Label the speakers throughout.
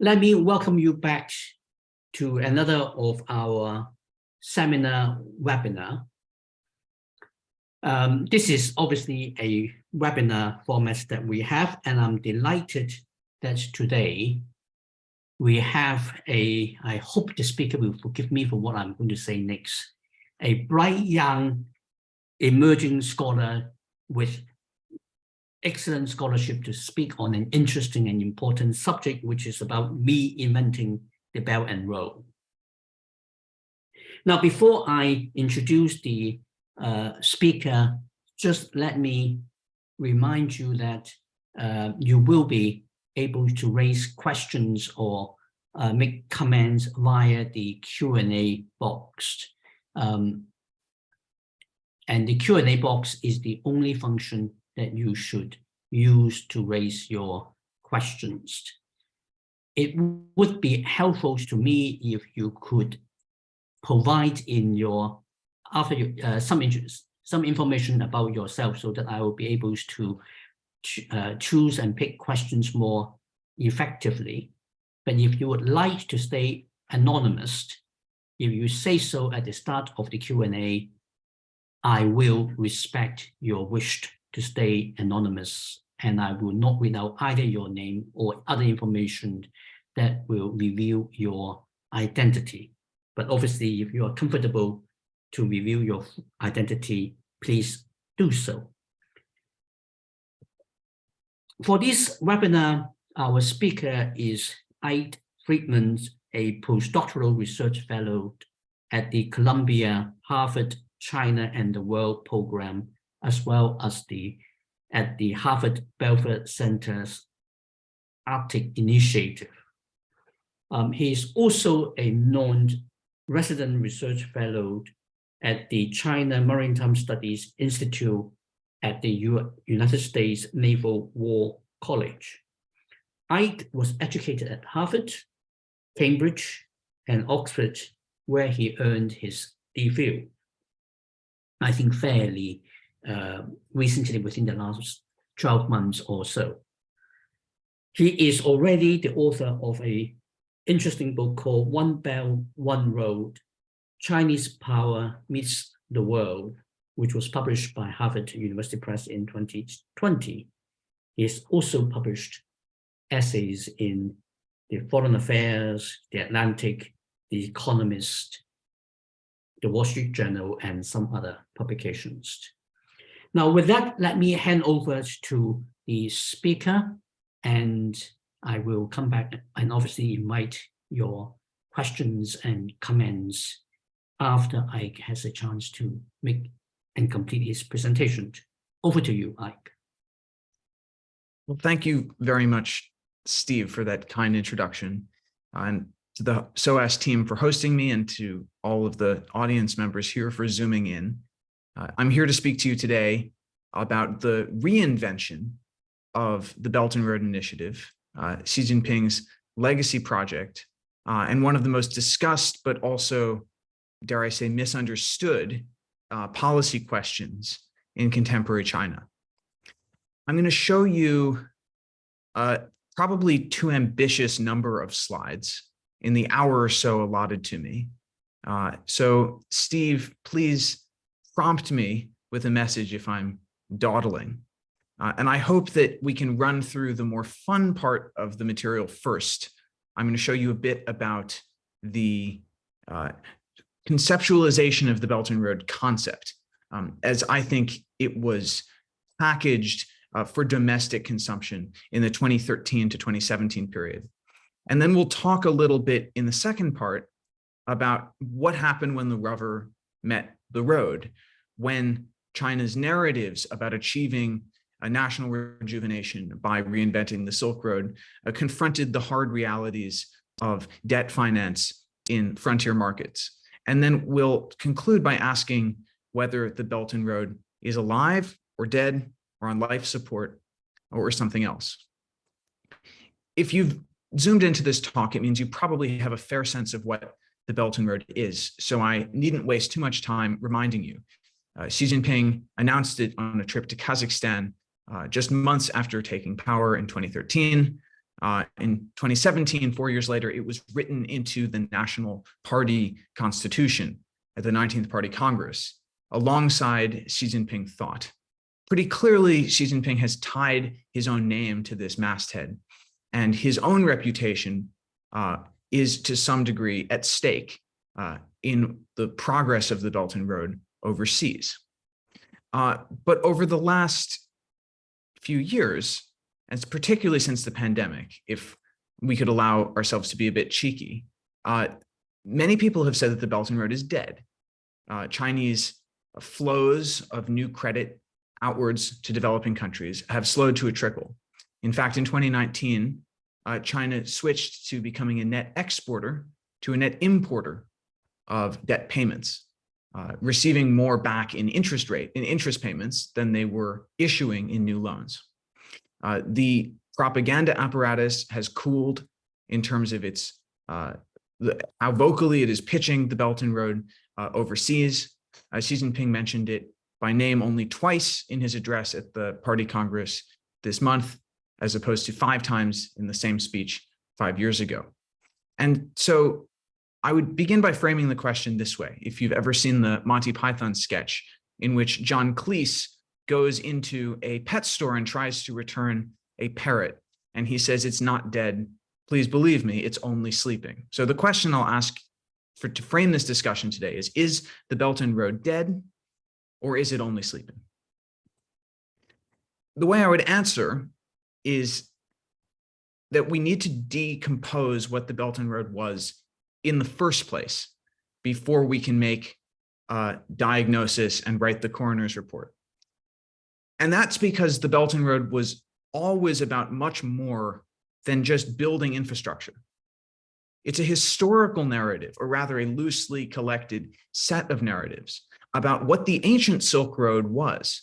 Speaker 1: Let me welcome you back to another of our seminar webinar. Um, this is obviously a webinar format that we have, and I'm delighted that today we have a, I hope the speaker will forgive me for what I'm going to say next, a bright young emerging scholar with excellent scholarship to speak on an interesting and important subject, which is about me inventing the Belt and Road. Now, before I introduce the uh, speaker, just let me remind you that uh, you will be able to raise questions or uh, make comments via the Q&A box. Um, and the Q&A box is the only function that you should use to raise your questions. It would be helpful to me if you could provide in your after you uh, some some information about yourself so that I will be able to uh, choose and pick questions more effectively. But if you would like to stay anonymous, if you say so at the start of the Q&A, I will respect your wish to stay anonymous and I will not read out either your name or other information that will reveal your identity. But obviously, if you are comfortable to reveal your identity, please do so. For this webinar, our speaker is Eyck Freymann, a postdoctoral research fellow at the Columbia, Harvard, China and the World program, as well as the at the Harvard Belfer Center's Arctic Initiative. Um, he is also a non-resident research fellow at the China Maritime Studies Institute at the U United States Naval War College. Eyck was educated at Harvard, Cambridge, and Oxford, where he earned his DPhil. I think fairly uh, recently within the last 12 months or so. He is already the author of a interesting book called One Belt, One Road, Chinese Power Meets the World, which was published by Harvard University Press in 2020. He has also published essays in the Foreign Affairs, the Atlantic, the Economist, the Wall Street Journal, and some other publications. Now, with that, let me hand over to the speaker, and I will come back and obviously invite your questions and comments after Eyck has a chance to make and complete his presentation. Over to you, Eyck.
Speaker 2: Well, thank you very much, Steve, for that kind introduction. And to the SOAS team for hosting me and to all of the audience members here for zooming in. Uh, I'm here to speak to you today about the reinvention of the Belt and Road Initiative, uh, Xi Jinping's legacy project, uh, and one of the most discussed, but also, dare I say, misunderstood uh, policy questions in contemporary China. I'm going to show you uh, probably too ambitious number of slides in the hour or so allotted to me. Uh, so Steve, please prompt me with a message if I'm dawdling. Uh, and I hope that we can run through the more fun part of the material first. I'm going to show you a bit about the uh, conceptualization of the Belt and Road concept, um, as I think it was packaged uh, for domestic consumption in the 2013 to 2017 period. And then we'll talk a little bit in the second part about what happened when the rubber met the road, when China's narratives about achieving a national rejuvenation by reinventing the Silk Road uh, confronted the hard realities of debt finance in frontier markets. And then we'll conclude by asking whether the Belt and Road is alive or dead or on life support or something else. If you've zoomed into this talk, it means you probably have a fair sense of what the Belt and Road is. So I needn't waste too much time reminding you. Uh, Xi Jinping announced it on a trip to Kazakhstan uh, just months after taking power in 2013. Uh, in 2017, four years later, it was written into the National Party Constitution at the 19th Party Congress, alongside Xi Jinping thought. Pretty clearly, Xi Jinping has tied his own name to this masthead, and his own reputation uh, is to some degree at stake uh, in the progress of the Belt and Road overseas. Uh, but over the last few years, and particularly since the pandemic, if we could allow ourselves to be a bit cheeky, uh, many people have said that the Belt and Road is dead. Uh, Chinese flows of new credit outwards to developing countries have slowed to a trickle. In fact, in 2019, uh, China switched to becoming a net exporter to a net importer of debt payments, uh, receiving more back in interest rate, in interest payments than they were issuing in new loans. Uh, the propaganda apparatus has cooled in terms of its uh, the, how vocally it is pitching the Belt and Road uh, overseas. Uh, Xi Jinping mentioned it by name only twice in his address at the party congress this month, as opposed to five times in the same speech five years ago. And so I would begin by framing the question this way. If you've ever seen the Monty Python sketch in which John Cleese goes into a pet store and tries to return a parrot, and he says, it's not dead. Please believe me, it's only sleeping. So the question I'll ask for to frame this discussion today is, is the Belt and Road dead or is it only sleeping? The way I would answer is that we need to decompose what the Belt and Road was in the first place before we can make a diagnosis and write the coroner's report. And that's because the Belt and Road was always about much more than just building infrastructure. It's a historical narrative, or rather a loosely collected set of narratives about what the ancient Silk Road was,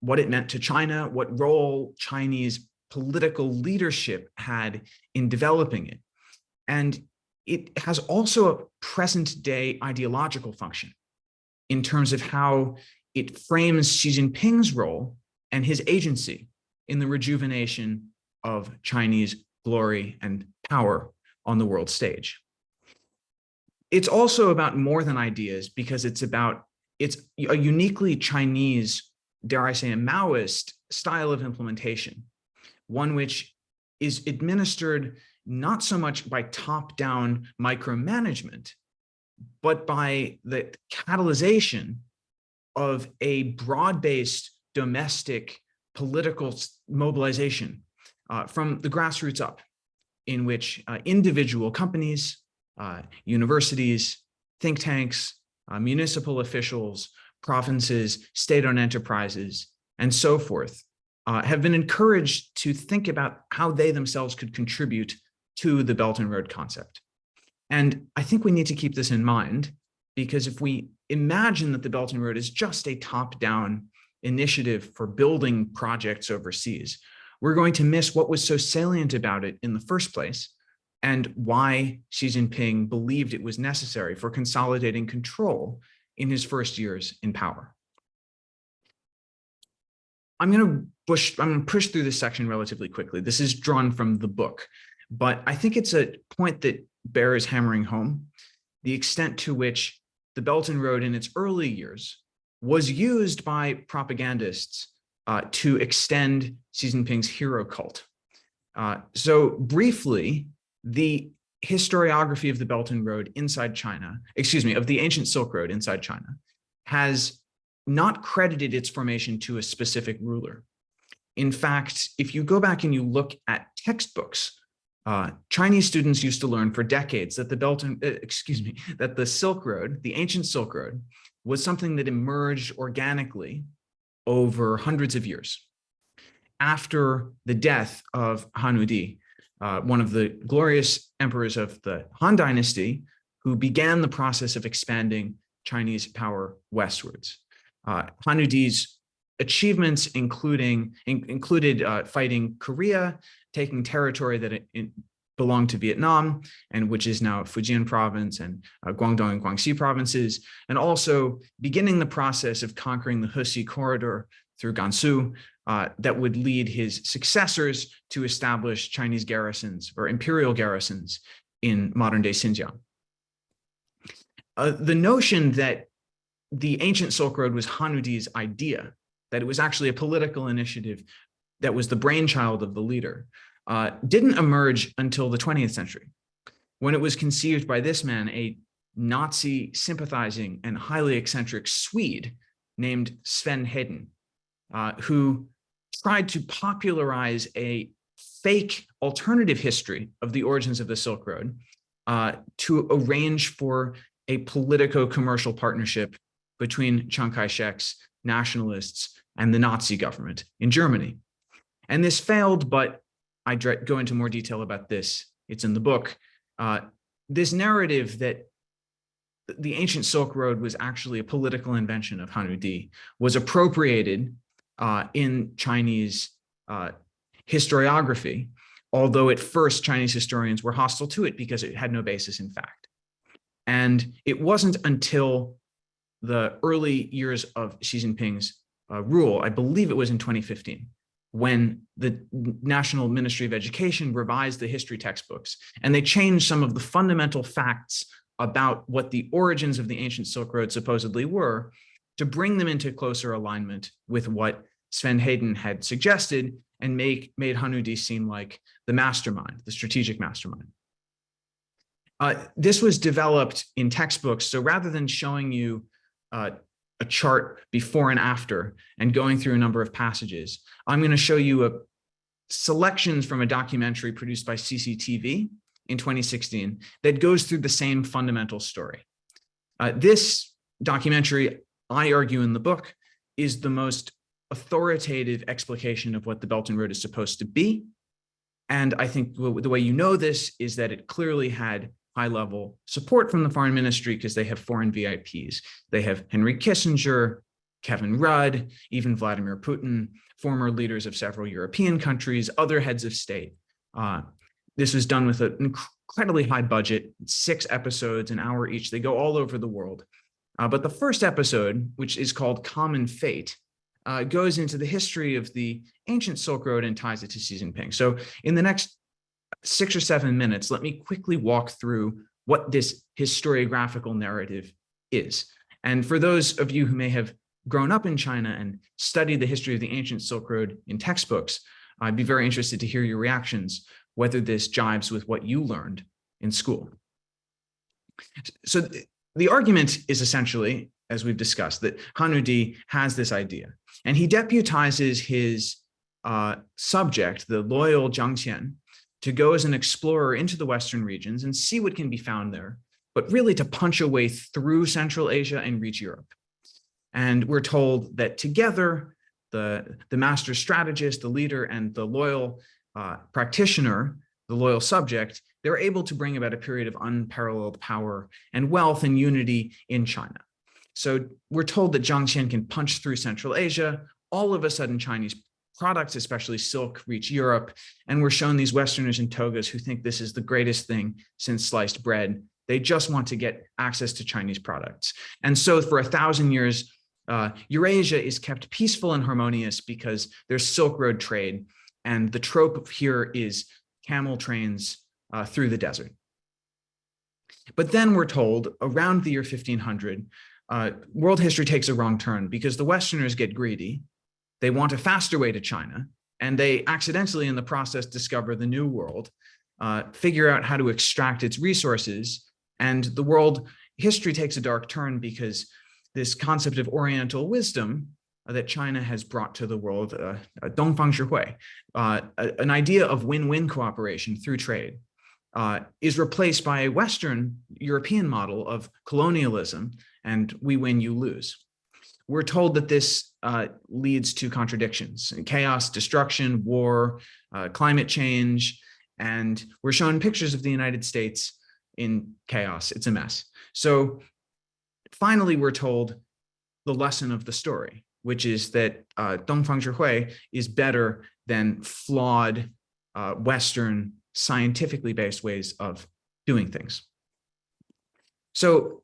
Speaker 2: what it meant to China, what role Chinese political leadership had in developing it. And it has also a present day ideological function in terms of how it frames Xi Jinping's role and his agency in the rejuvenation of Chinese glory and power on the world stage. It's also about more than ideas because it's about, it's a uniquely Chinese, dare I say, a Maoist style of implementation, one which is administered not so much by top-down micromanagement, but by the catalyzation of a broad-based domestic political mobilization uh, from the grassroots up, in which uh, individual companies, uh, universities, think tanks, uh, municipal officials, provinces, state-owned enterprises, and so forth uh, have been encouraged to think about how they themselves could contribute to the Belt and Road concept. And I think we need to keep this in mind because if we imagine that the Belt and Road is just a top-down initiative for building projects overseas, we're going to miss what was so salient about it in the first place and why Xi Jinping believed it was necessary for consolidating control in his first years in power. I'm going to push, I'm going to push through this section relatively quickly. This is drawn from the book, but I think it's a point that Bear is hammering home the extent to which the Belt and Road in its early years was used by propagandists uh, to extend Xi Jinping's hero cult. Uh, so briefly, the historiography of the Belt and Road inside China, excuse me, of the ancient Silk Road inside China, has not credited its formation to a specific ruler. In fact, if you go back and you look at textbooks uh, Chinese students used to learn for decades that the Belt and, uh, excuse me, that the Silk Road, the ancient Silk Road, was something that emerged organically over hundreds of years. After the death of Han Wudi, uh, one of the glorious emperors of the Han Dynasty, who began the process of expanding Chinese power westwards. Uh, Han Wudi's achievements including in, included uh, fighting Korea, taking territory that belonged to Vietnam and which is now Fujian province and uh, Guangdong and Guangxi provinces, and also beginning the process of conquering the Hexi corridor through Gansu, uh, that would lead his successors to establish Chinese garrisons or imperial garrisons in modern day Xinjiang. Uh, the notion that the ancient Silk Road was Han Wudi's idea, that it was actually a political initiative that was the brainchild of the leader, uh, didn't emerge until the 20th century, when it was conceived by this man, a Nazi sympathizing and highly eccentric Swede named Sven Hedin, uh, who tried to popularize a fake alternative history of the origins of the Silk Road uh, to arrange for a politico-commercial partnership between Chiang Kai-shek's nationalists and the Nazi government in Germany. And this failed, but I go into more detail about this. It's in the book. Uh, this narrative that the ancient Silk Road was actually a political invention of Han Wudi was appropriated uh, in Chinese uh, historiography, although at first Chinese historians were hostile to it because it had no basis in fact. And it wasn't until the early years of Xi Jinping's uh, rule, I believe it was in 2015, when the National Ministry of Education revised the history textbooks and they changed some of the fundamental facts about what the origins of the ancient Silk Road supposedly were to bring them into closer alignment with what Sven Hedin had suggested and make made Han Wudi seem like the mastermind, the strategic mastermind. Uh, this was developed in textbooks. So rather than showing you uh, a chart before and after and going through a number of passages, I'm going to show you a selections from a documentary produced by CCTV in 2016 that goes through the same fundamental story. Uh, this documentary, I argue in the book, is the most authoritative explication of what the Belt and Road is supposed to be. And I think the way you know this is that it clearly had high level support from the foreign ministry because they have foreign VIPs. They have Henry Kissinger, Kevin Rudd, even Vladimir Putin, former leaders of several European countries, other heads of state. Uh, this was done with an incredibly high budget, six episodes, an hour each. They go all over the world. Uh, but the first episode, which is called Common Fate, uh, goes into the history of the ancient Silk Road and ties it to Xi Jinping. So in the next six or seven minutes, let me quickly walk through what this historiographical narrative is. And for those of you who may have grown up in China and studied the history of the ancient Silk Road in textbooks, I'd be very interested to hear your reactions, whether this jives with what you learned in school. So the argument is essentially, as we've discussed, that Han Wudi has this idea, and he deputizes his uh, subject, the loyal Zhang Qian, to go as an explorer into the Western regions and see what can be found there, but really to punch a way through Central Asia and reach Europe. And we're told that together, the, the master strategist, the leader, and the loyal uh, practitioner, the loyal subject, they're able to bring about a period of unparalleled power and wealth and unity in China. So we're told that Zhang Qian can punch through Central Asia. All of a sudden, Chinese products, especially silk, reach Europe. And we're shown these Westerners in togas who think this is the greatest thing since sliced bread. They just want to get access to Chinese products. And so for a thousand years, uh, Eurasia is kept peaceful and harmonious because there's Silk Road trade. And the trope here is camel trains uh, through the desert. But then we're told around the year 1500, uh, world history takes a wrong turn because the Westerners get greedy they want a faster way to China, and they accidentally in the process discover the new world, uh, figure out how to extract its resources, and the world history takes a dark turn because this concept of Oriental wisdom uh, that China has brought to the world, uh, uh Dongfang uh, an idea of win-win cooperation through trade, uh, is replaced by a Western European model of colonialism and we win, you lose we're told that this uh, leads to contradictions, and chaos, destruction, war, uh, climate change, and we're shown pictures of the United States in chaos. It's a mess. So finally, we're told the lesson of the story, which is that uh, Dongfang Zhihui is better than flawed uh, Western scientifically based ways of doing things. So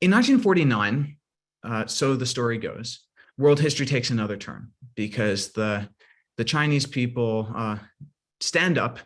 Speaker 2: in 1949, uh, so the story goes, world history takes another turn because the the Chinese people uh, stand up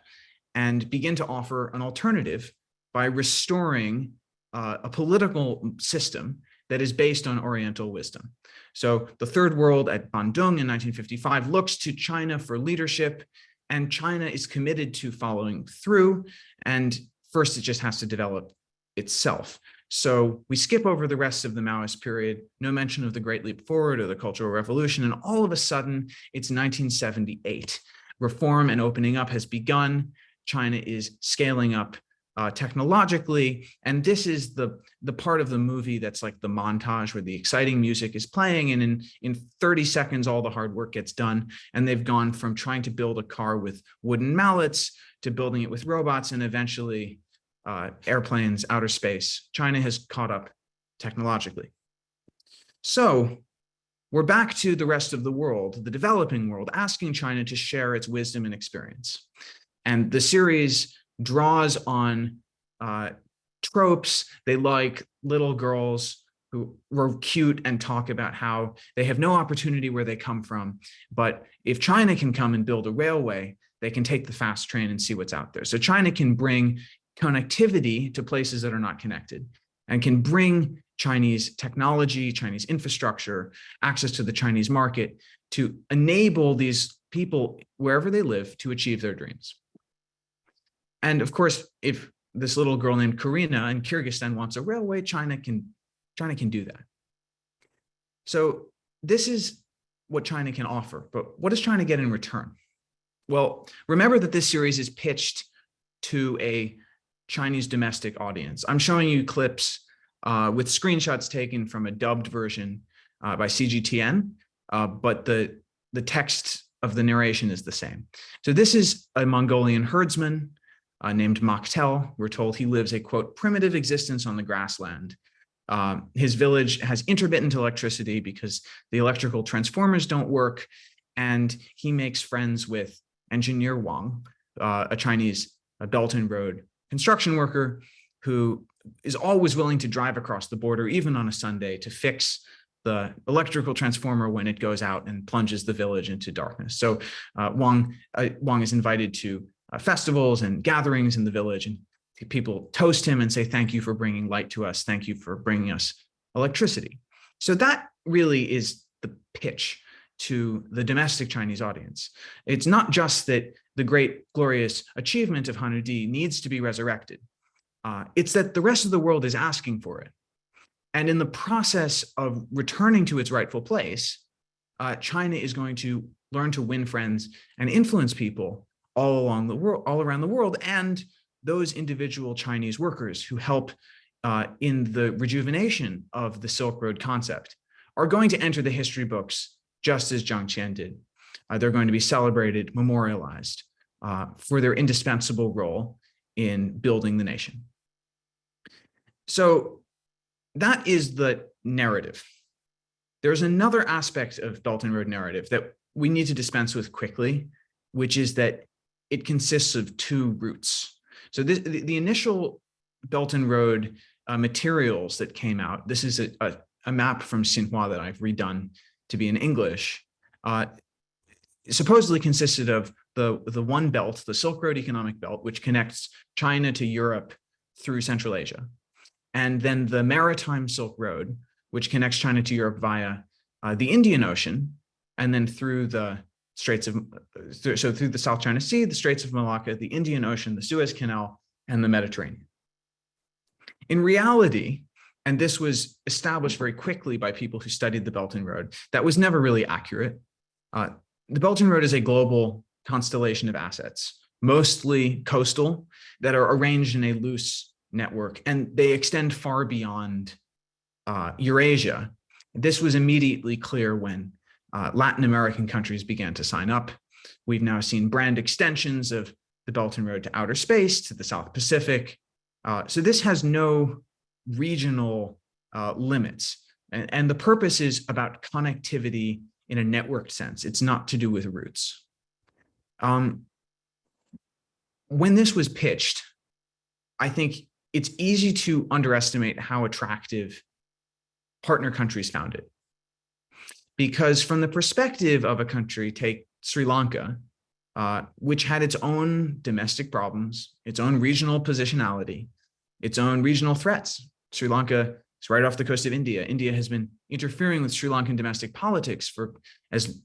Speaker 2: and begin to offer an alternative by restoring uh, a political system that is based on Oriental wisdom. So the Third World at Bandung in 1955 looks to China for leadership, and China is committed to following through. And first, it just has to develop itself. So we skip over the rest of the Maoist period, no mention of the Great Leap Forward or the Cultural Revolution, and all of a sudden it's 1978. Reform and opening up has begun. China is scaling up uh, technologically, and this is the, the part of the movie that's like the montage where the exciting music is playing, and in, in 30 seconds, all the hard work gets done, and they've gone from trying to build a car with wooden mallets to building it with robots, and eventually uh, airplanes, outer space. China has caught up technologically. So we're back to the rest of the world, the developing world, asking China to share its wisdom and experience. And the series draws on uh, tropes. They like little girls who were cute and talk about how they have no opportunity where they come from. But if China can come and build a railway, they can take the fast train and see what's out there. So China can bring connectivity to places that are not connected and can bring Chinese technology, Chinese infrastructure, access to the Chinese market to enable these people wherever they live to achieve their dreams. And of course, if this little girl named Karina in Kyrgyzstan wants a railway, China can, China can do that. So this is what China can offer, but what does China get in return? Well, remember that this series is pitched to a Chinese domestic audience. I'm showing you clips uh, with screenshots taken from a dubbed version uh, by CGTN, uh, but the, the text of the narration is the same. So this is a Mongolian herdsman uh, named Maktel. We're told he lives a, quote, primitive existence on the grassland. Um, his village has intermittent electricity because the electrical transformers don't work, and he makes friends with engineer Wang, uh, a Chinese Belt and Road construction worker who is always willing to drive across the border, even on a Sunday, to fix the electrical transformer when it goes out and plunges the village into darkness. So uh, Wang, uh, Wang is invited to uh, festivals and gatherings in the village, and people toast him and say, thank you for bringing light to us. Thank you for bringing us electricity. So that really is the pitch to the domestic Chinese audience. It's not just that the great glorious achievement of Han Wudi needs to be resurrected. Uh, it's that the rest of the world is asking for it. And in the process of returning to its rightful place, uh, China is going to learn to win friends and influence people all along the world, all around the world, and those individual Chinese workers who help uh, in the rejuvenation of the Silk Road concept are going to enter the history books just as Zhang Qian did. Uh, they're going to be celebrated, memorialized uh, for their indispensable role in building the nation. So that is the narrative. There's another aspect of Belt and Road narrative that we need to dispense with quickly, which is that it consists of two routes. So this, the, the initial Belt and Road uh, materials that came out, this is a, a, a, map from Xinhua that I've redone to be in English, uh, supposedly consisted of the, the one belt, the Silk Road economic belt, which connects China to Europe through Central Asia. And then the maritime Silk Road, which connects China to Europe via uh, the Indian Ocean, and then through the Straits of, so through the South China Sea, the Straits of Malacca, the Indian Ocean, the Suez Canal, and the Mediterranean. In reality, and this was established very quickly by people who studied the Belt and Road, that was never really accurate. Uh, the Belt and Road is a global constellation of assets, mostly coastal, that are arranged in a loose network, and they extend far beyond uh, Eurasia. This was immediately clear when uh, Latin American countries began to sign up. We've now seen brand extensions of the Belt and Road to outer space, to the South Pacific. Uh, so this has no regional uh, limits. And, and the purpose is about connectivity in a networked sense. It's not to do with routes. Um, when this was pitched, I think it's easy to underestimate how attractive partner countries found it. Because from the perspective of a country, take Sri Lanka, uh, which had its own domestic problems, its own regional positionality, its own regional threats. Sri Lanka is right off the coast of India. India has been interfering with Sri Lankan domestic politics for as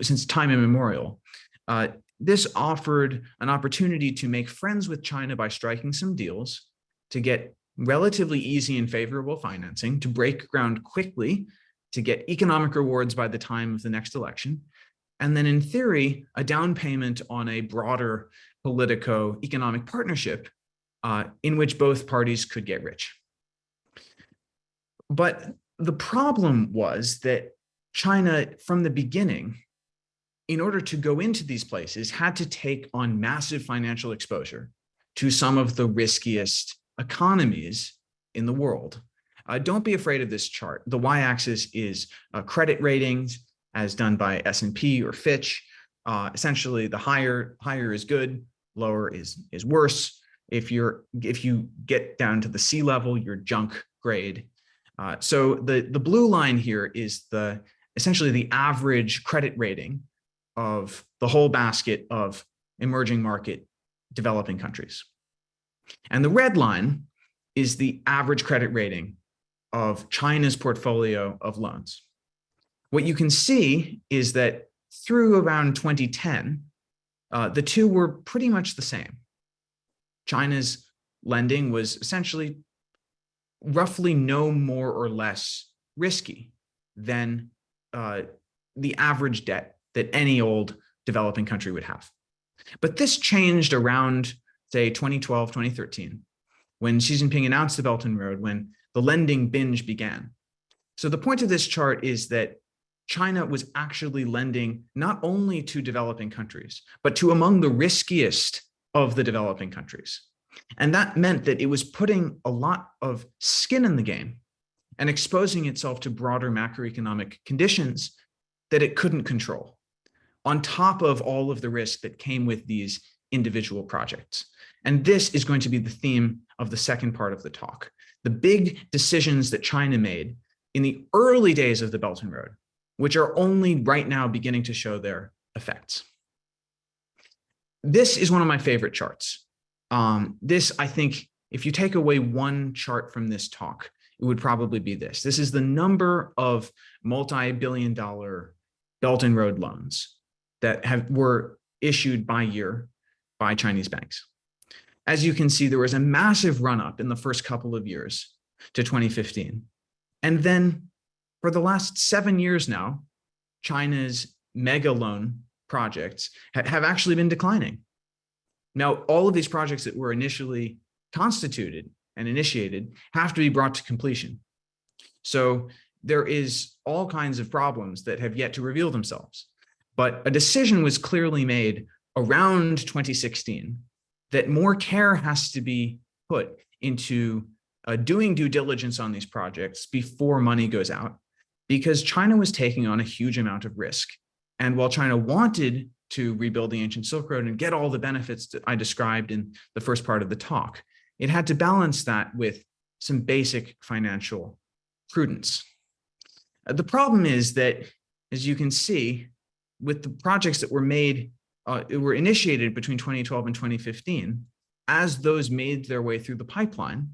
Speaker 2: since time immemorial. Uh, this offered an opportunity to make friends with China by striking some deals, to get relatively easy and favorable financing, to break ground quickly, to get economic rewards by the time of the next election, and then in theory, a down payment on a broader politico-economic partnership uh, in which both parties could get rich. But the problem was that China, from the beginning, in order to go into these places, had to take on massive financial exposure to some of the riskiest economies in the world. Uh, don't be afraid of this chart. The y-axis is uh, credit ratings as done by S&P or Fitch. Uh, essentially, the higher higher is good, lower is is worse. If you're if you get down to the C level, you're junk grade. Uh, so the the blue line here is the essentially the average credit rating of the whole basket of emerging market developing countries. And the red line is the average credit rating of China's portfolio of loans. What you can see is that through around 2010, uh, the two were pretty much the same. China's lending was essentially roughly no more or less risky than uh, the average debt that any old developing country would have. But this changed around, say, 2012, 2013, when Xi Jinping announced the Belt and Road, when the lending binge began. So the point of this chart is that China was actually lending not only to developing countries, but to among the riskiest of the developing countries. And that meant that it was putting a lot of skin in the game and exposing itself to broader macroeconomic conditions that it couldn't control on top of all of the risk that came with these individual projects. And this is going to be the theme of the second part of the talk. The big decisions that China made in the early days of the Belt and Road, which are only right now beginning to show their effects. This is one of my favorite charts. Um, this, I think, if you take away one chart from this talk, it would probably be this. This is the number of multi-billion dollar Belt and Road loans that have were issued by year by Chinese banks. As you can see, there was a massive run up in the first couple of years to 2015. And then for the last seven years now, China's mega loan projects ha have actually been declining. Now, all of these projects that were initially constituted and initiated have to be brought to completion. So there is all kinds of problems that have yet to reveal themselves. But a decision was clearly made around 2016 that more care has to be put into uh, doing due diligence on these projects before money goes out because China was taking on a huge amount of risk. And while China wanted to rebuild the ancient Silk Road and get all the benefits that I described in the first part of the talk, it had to balance that with some basic financial prudence. Uh, the problem is that, as you can see, with the projects that were made, uh, were initiated between 2012 and 2015, as those made their way through the pipeline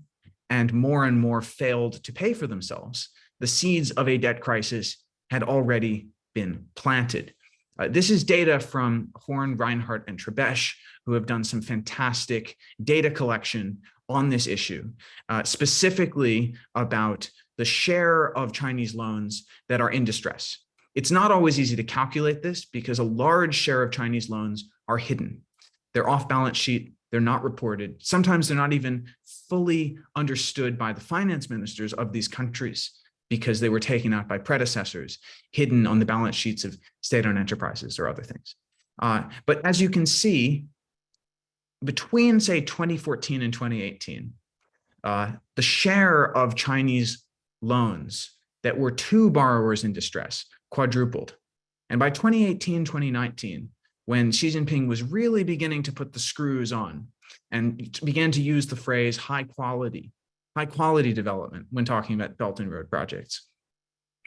Speaker 2: and more and more failed to pay for themselves, the seeds of a debt crisis had already been planted. Uh, this is data from Horn, Reinhart, and Trebesch, who have done some fantastic data collection on this issue, uh, specifically about the share of Chinese loans that are in distress. It's not always easy to calculate this because a large share of Chinese loans are hidden. They're off balance sheet, they're not reported. Sometimes they're not even fully understood by the finance ministers of these countries because they were taken out by predecessors, hidden on the balance sheets of state-owned enterprises or other things. Uh, but as you can see, between say 2014 and 2018, uh, the share of Chinese loans that were to borrowers in distress quadrupled. And by 2018, 2019, when Xi Jinping was really beginning to put the screws on and began to use the phrase high quality, high quality development when talking about Belt and Road projects,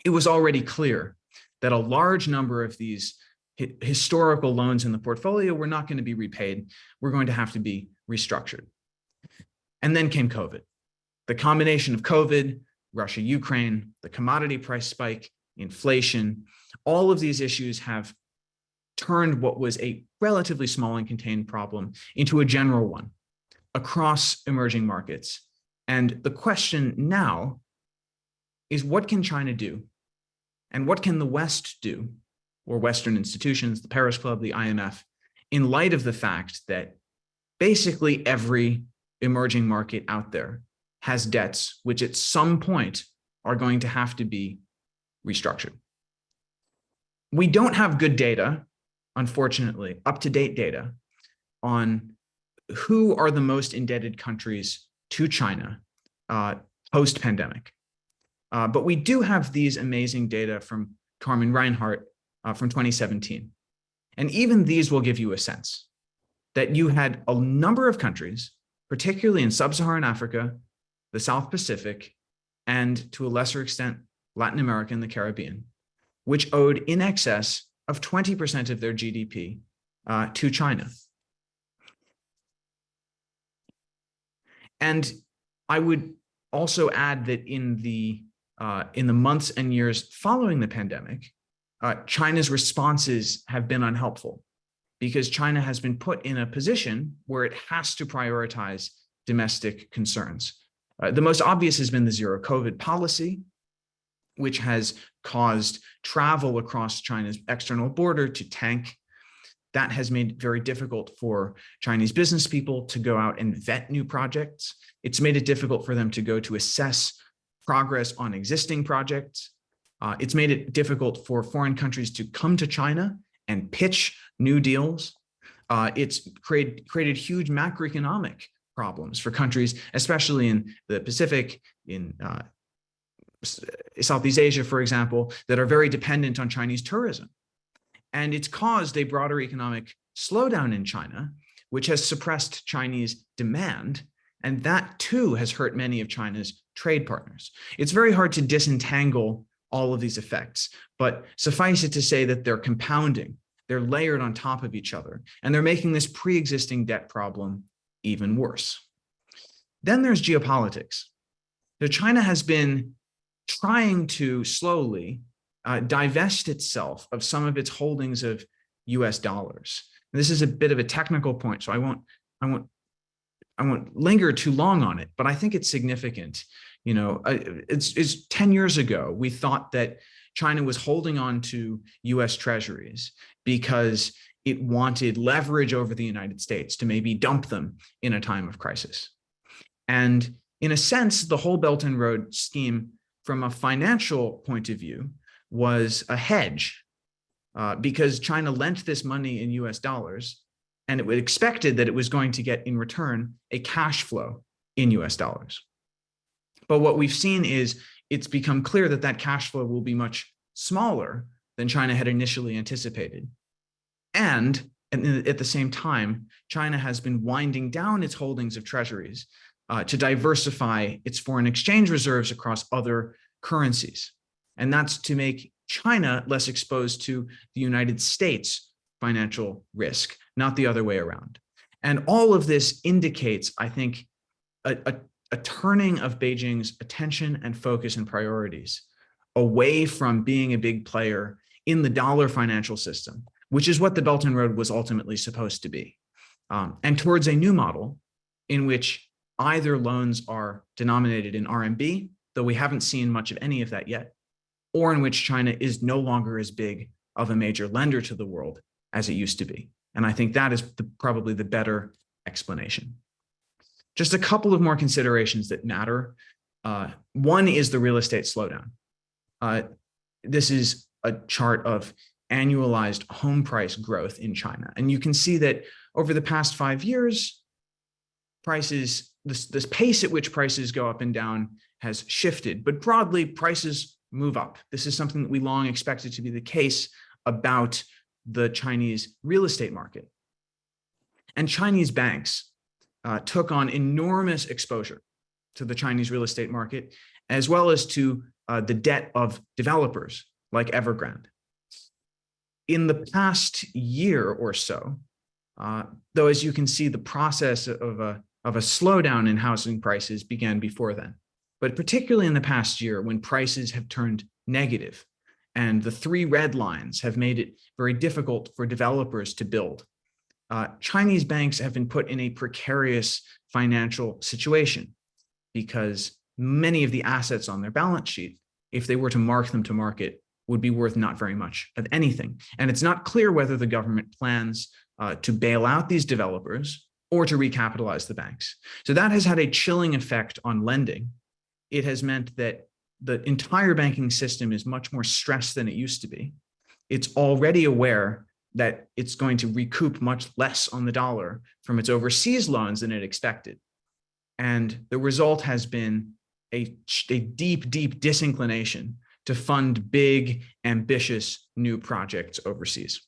Speaker 2: it was already clear that a large number of these historical loans in the portfolio were not going to be repaid. We're going to have to be restructured. And then came COVID. The combination of COVID, Russia, Ukraine, the commodity price spike, inflation, all of these issues have turned what was a relatively small and contained problem into a general one across emerging markets. And the question now is what can China do? And what can the West do, or Western institutions, the Paris Club, the IMF, in light of the fact that basically every emerging market out there has debts which at some point are going to have to be restructured. We don't have good data, unfortunately, up-to-date data on who are the most indebted countries to China uh, post-pandemic. Uh, but we do have these amazing data from Carmen Reinhart uh, from 2017. And even these will give you a sense that you had a number of countries, particularly in sub-Saharan Africa, the South Pacific, and to a lesser extent, Latin America and the Caribbean, which owed in excess of 20% of their GDP uh, to China. And I would also add that in the uh, in the months and years following the pandemic, uh, China's responses have been unhelpful because China has been put in a position where it has to prioritize domestic concerns. Uh, the most obvious has been the zero COVID policy, which has caused travel across China's external border to tank. That has made it very difficult for Chinese business people to go out and vet new projects. It's made it difficult for them to go to assess progress on existing projects. Uh, it's made it difficult for foreign countries to come to China and pitch new deals. Uh, it's create, created huge macroeconomic problems for countries, especially in the Pacific, in uh, Southeast Asia, for example, that are very dependent on Chinese tourism. And it's caused a broader economic slowdown in China, which has suppressed Chinese demand. And that too has hurt many of China's trade partners. It's very hard to disentangle all of these effects, but suffice it to say that they're compounding, they're layered on top of each other, and they're making this pre-existing debt problem even worse. Then there's geopolitics. So China has been trying to slowly uh, divest itself of some of its holdings of US dollars. And this is a bit of a technical point, so I won't, I won't, I won't linger too long on it, but I think it's significant. You know, uh, it's, it's 10 years ago, we thought that China was holding on to US treasuries because it wanted leverage over the United States to maybe dump them in a time of crisis. And in a sense, the whole Belt and Road scheme from a financial point of view was a hedge uh, because China lent this money in US dollars and it was expected that it was going to get in return a cash flow in US dollars. But what we've seen is it's become clear that that cash flow will be much smaller than China had initially anticipated. And at the same time, China has been winding down its holdings of treasuries uh, to diversify its foreign exchange reserves across other currencies. And that's to make China less exposed to the United States financial risk, not the other way around. And all of this indicates, I think, a, a, a turning of Beijing's attention and focus and priorities away from being a big player in the dollar financial system, which is what the Belt and Road was ultimately supposed to be, um, and towards a new model in which either loans are denominated in RMB, though we haven't seen much of any of that yet, or in which China is no longer as big of a major lender to the world as it used to be. And I think that is the, probably the better explanation. Just a couple of more considerations that matter. Uh, one is the real estate slowdown. Uh, this is a chart of annualized home price growth in China. And you can see that over the past five years, prices this, this pace at which prices go up and down has shifted, but broadly prices move up. This is something that we long expected to be the case about the Chinese real estate market. And Chinese banks uh, took on enormous exposure to the Chinese real estate market, as well as to uh, the debt of developers like Evergrande. in the past year or so, uh, though, as you can see, the process of a, of a slowdown in housing prices began before then. But particularly in the past year, when prices have turned negative, and the three red lines have made it very difficult for developers to build. Uh, Chinese banks have been put in a precarious financial situation because many of the assets on their balance sheet, if they were to mark them to market, would be worth not very much of anything. And it's not clear whether the government plans uh, to bail out these developers or to recapitalize the banks. So that has had a chilling effect on lending. It has meant that the entire banking system is much more stressed than it used to be. It's already aware that it's going to recoup much less on the dollar from its overseas loans than it expected. And the result has been a, a deep, deep disinclination to fund big, ambitious new projects overseas.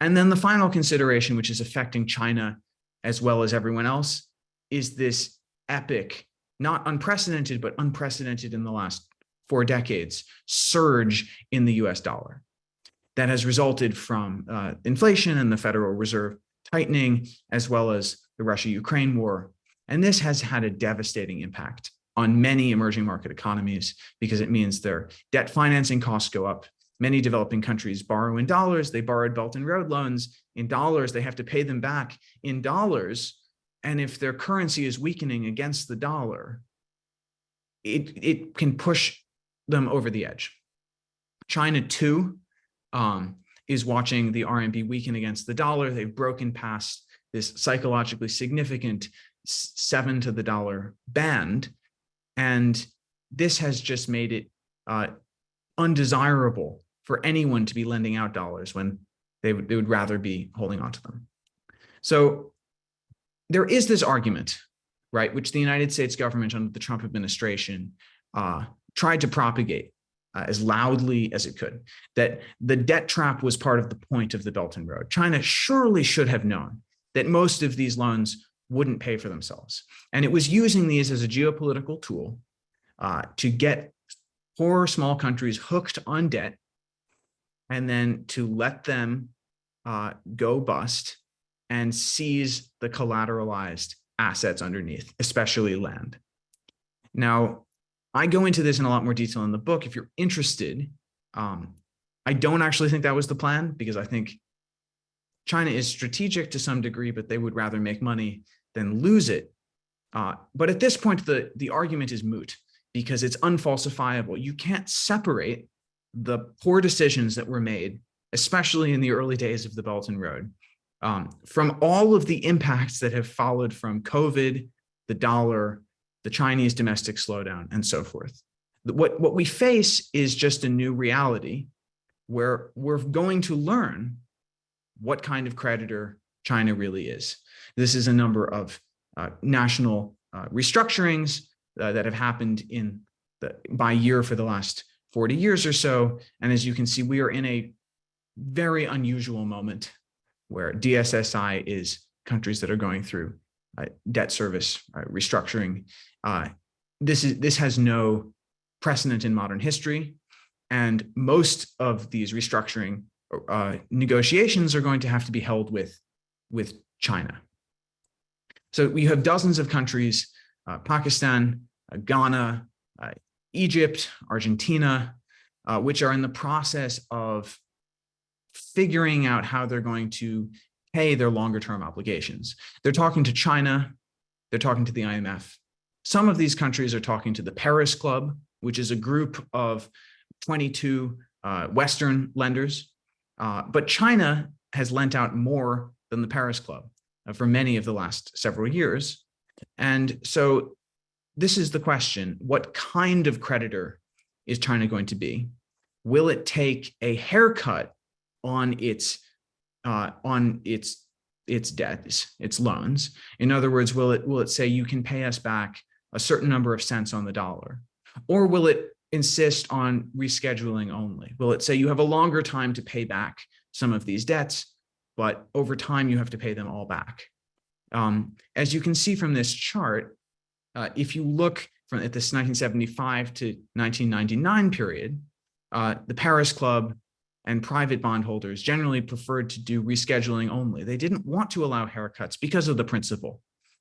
Speaker 2: And then the final consideration, which is affecting China as well as everyone else, is this epic, not unprecedented, but unprecedented in the last four decades, surge in the US dollar that has resulted from uh, inflation and the Federal Reserve tightening, as well as the Russia-Ukraine war. And this has had a devastating impact on many emerging market economies because it means their debt financing costs go up Many developing countries borrow in dollars. They borrowed Belt and Road loans in dollars. They have to pay them back in dollars. And if their currency is weakening against the dollar, it, it can push them over the edge. China too um, is watching the RMB weaken against the dollar. They've broken past this psychologically significant seven to the dollar band. And this has just made it uh, undesirable for anyone to be lending out dollars when they would, they would rather be holding on to them. So there is this argument, right, which the United States government under the Trump administration uh, tried to propagate uh, as loudly as it could, that the debt trap was part of the point of the Belt and Road. China surely should have known that most of these loans wouldn't pay for themselves. And it was using these as a geopolitical tool uh, to get poor small countries hooked on debt and then to let them uh, go bust and seize the collateralized assets underneath, especially land. Now, I go into this in a lot more detail in the book. If you're interested, um, I don't actually think that was the plan because I think China is strategic to some degree, but they would rather make money than lose it. Uh, but at this point, the, the argument is moot because it's unfalsifiable. You can't separate the poor decisions that were made, especially in the early days of the Belt and Road, um, from all of the impacts that have followed from COVID, the dollar, the Chinese domestic slowdown, and so forth. What, what we face is just a new reality where we're going to learn what kind of creditor China really is. This is a number of uh, national uh, restructurings uh, that have happened in the by year for the last 40 years or so. And as you can see, we are in a very unusual moment where DSSI is countries that are going through uh, debt service uh, restructuring. Uh, this is this has no precedent in modern history. And most of these restructuring uh, negotiations are going to have to be held with, with China. So we have dozens of countries, uh, Pakistan, Ghana, Egypt, Argentina, which are in the process of figuring out how they're going to pay their longer term obligations. They're talking to China, they're talking to the IMF. Some of these countries are talking to the Paris Club, which is a group of 22 uh, Western lenders. Uh, but China has lent out more than the Paris Club uh, for many of the last several years. And so this is the question. What kind of creditor is China going to be? Will it take a haircut on its uh, on its its debts, its loans? In other words, will it will it say you can pay us back a certain number of cents on the dollar? Or will it insist on rescheduling only? Will it say you have a longer time to pay back some of these debts, but over time you have to pay them all back? Um, as you can see from this chart, uh, if you look from at this 1975 to 1999 period, uh, the Paris Club and private bondholders generally preferred to do rescheduling only. They didn't want to allow haircuts because of the principle.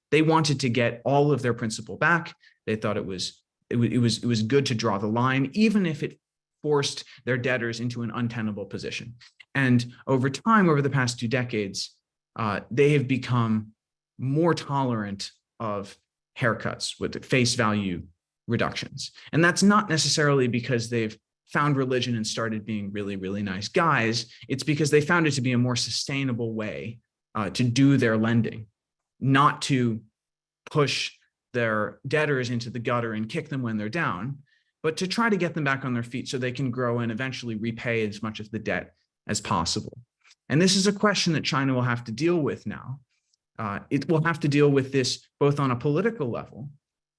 Speaker 2: They wanted to get all of their principal back. They thought it was it, it was it was good to draw the line, even if it forced their debtors into an untenable position. And over time, over the past two decades, uh, they have become more tolerant of haircuts with face value reductions. And that's not necessarily because they've found religion and started being really, really nice guys. It's because they found it to be a more sustainable way uh, to do their lending, not to push their debtors into the gutter and kick them when they're down, but to try to get them back on their feet so they can grow and eventually repay as much of the debt as possible. And this is a question that China will have to deal with now. Uh, it will have to deal with this both on a political level,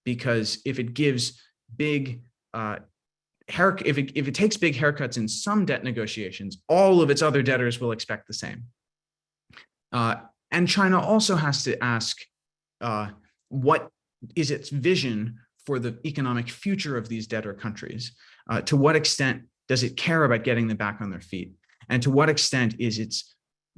Speaker 2: because if it gives big uh, hair, if it, if it takes big haircuts in some debt negotiations, all of its other debtors will expect the same. Uh, and China also has to ask uh, what is its vision for the economic future of these debtor countries? Uh, to what extent does it care about getting them back on their feet? And to what extent is its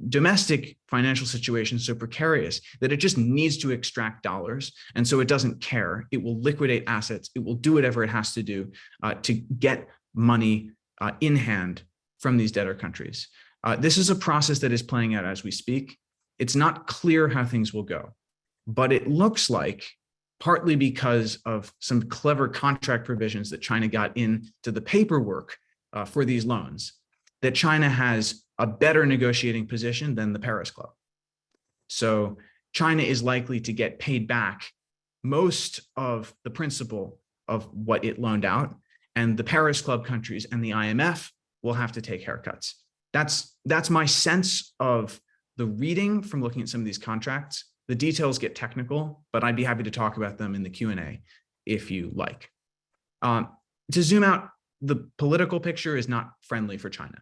Speaker 2: domestic financial situation so precarious that it just needs to extract dollars. And so it doesn't care. It will liquidate assets. It will do whatever it has to do uh, to get money uh, in hand from these debtor countries. Uh, this is a process that is playing out as we speak. It's not clear how things will go but it looks like partly because of some clever contract provisions that China got into the paperwork uh, for these loans, that China has a better negotiating position than the Paris Club. So China is likely to get paid back most of the principal of what it loaned out, and the Paris Club countries and the IMF will have to take haircuts. That's, that's my sense of the reading from looking at some of these contracts. The details get technical, but I'd be happy to talk about them in the Q&A if you like. Um, to zoom out, the political picture is not friendly for China.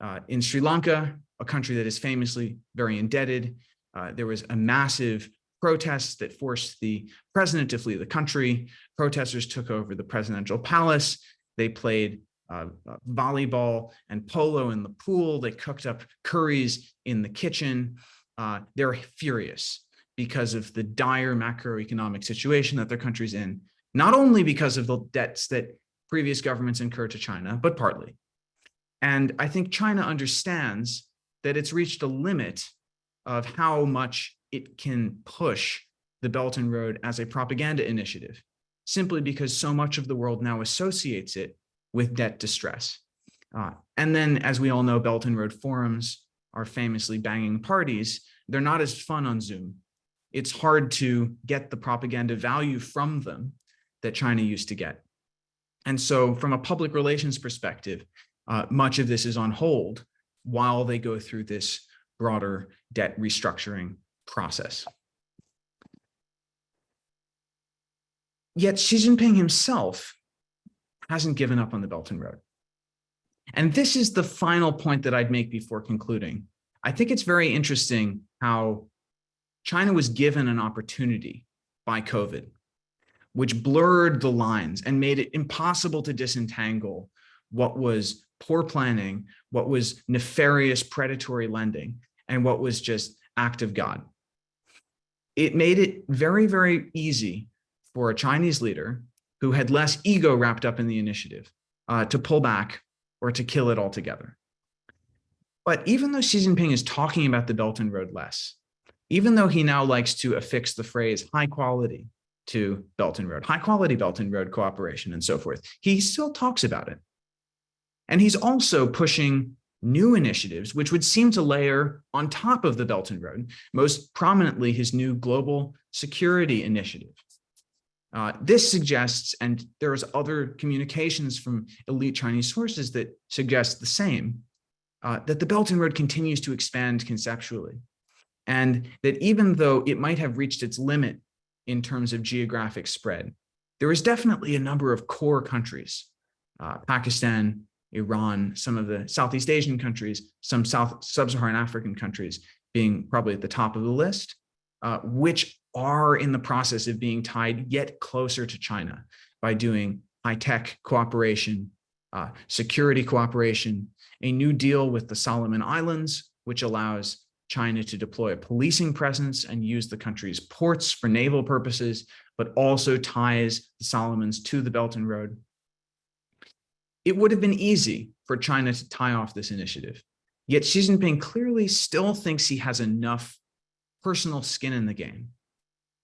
Speaker 2: Uh, in Sri Lanka, a country that is famously very indebted, uh, there was a massive protest that forced the president to flee the country. Protesters took over the presidential palace. They played uh, uh volleyball and polo in the pool. They cooked up curries in the kitchen. Uh, they're furious because of the dire macroeconomic situation that their country's in, not only because of the debts that previous governments incurred to China, but partly. And I think China understands that it's reached a limit of how much it can push the Belt and Road as a propaganda initiative, simply because so much of the world now associates it with debt distress. Uh, and then, as we all know, Belt and Road forums are famously banging parties. They're not as fun on Zoom it's hard to get the propaganda value from them that China used to get. And so from a public relations perspective, uh, much of this is on hold while they go through this broader debt restructuring process. Yet Xi Jinping himself hasn't given up on the Belt and Road. And this is the final point that I'd make before concluding. I think it's very interesting how China was given an opportunity by COVID, which blurred the lines and made it impossible to disentangle what was poor planning, what was nefarious predatory lending, and what was just act of God. It made it very, very easy for a Chinese leader who had less ego wrapped up in the initiative uh, to pull back or to kill it altogether. But even though Xi Jinping is talking about the Belt and Road less, even though he now likes to affix the phrase high quality to Belt and Road, high quality Belt and Road cooperation and so forth, he still talks about it. And he's also pushing new initiatives, which would seem to layer on top of the Belt and Road, most prominently his new global security initiative. Uh, this suggests, and there's other communications from elite Chinese sources that suggest the same, uh, that the Belt and Road continues to expand conceptually and that even though it might have reached its limit in terms of geographic spread, there is definitely a number of core countries, uh, Pakistan, Iran, some of the Southeast Asian countries, some South Sub-Saharan African countries being probably at the top of the list, uh, which are in the process of being tied yet closer to China by doing high-tech cooperation uh, security cooperation, a new deal with the Solomon Islands, which allows China to deploy a policing presence and use the country's ports for naval purposes, but also ties the Solomons to the Belt and Road. It would have been easy for China to tie off this initiative. Yet Xi Jinping clearly still thinks he has enough personal skin in the game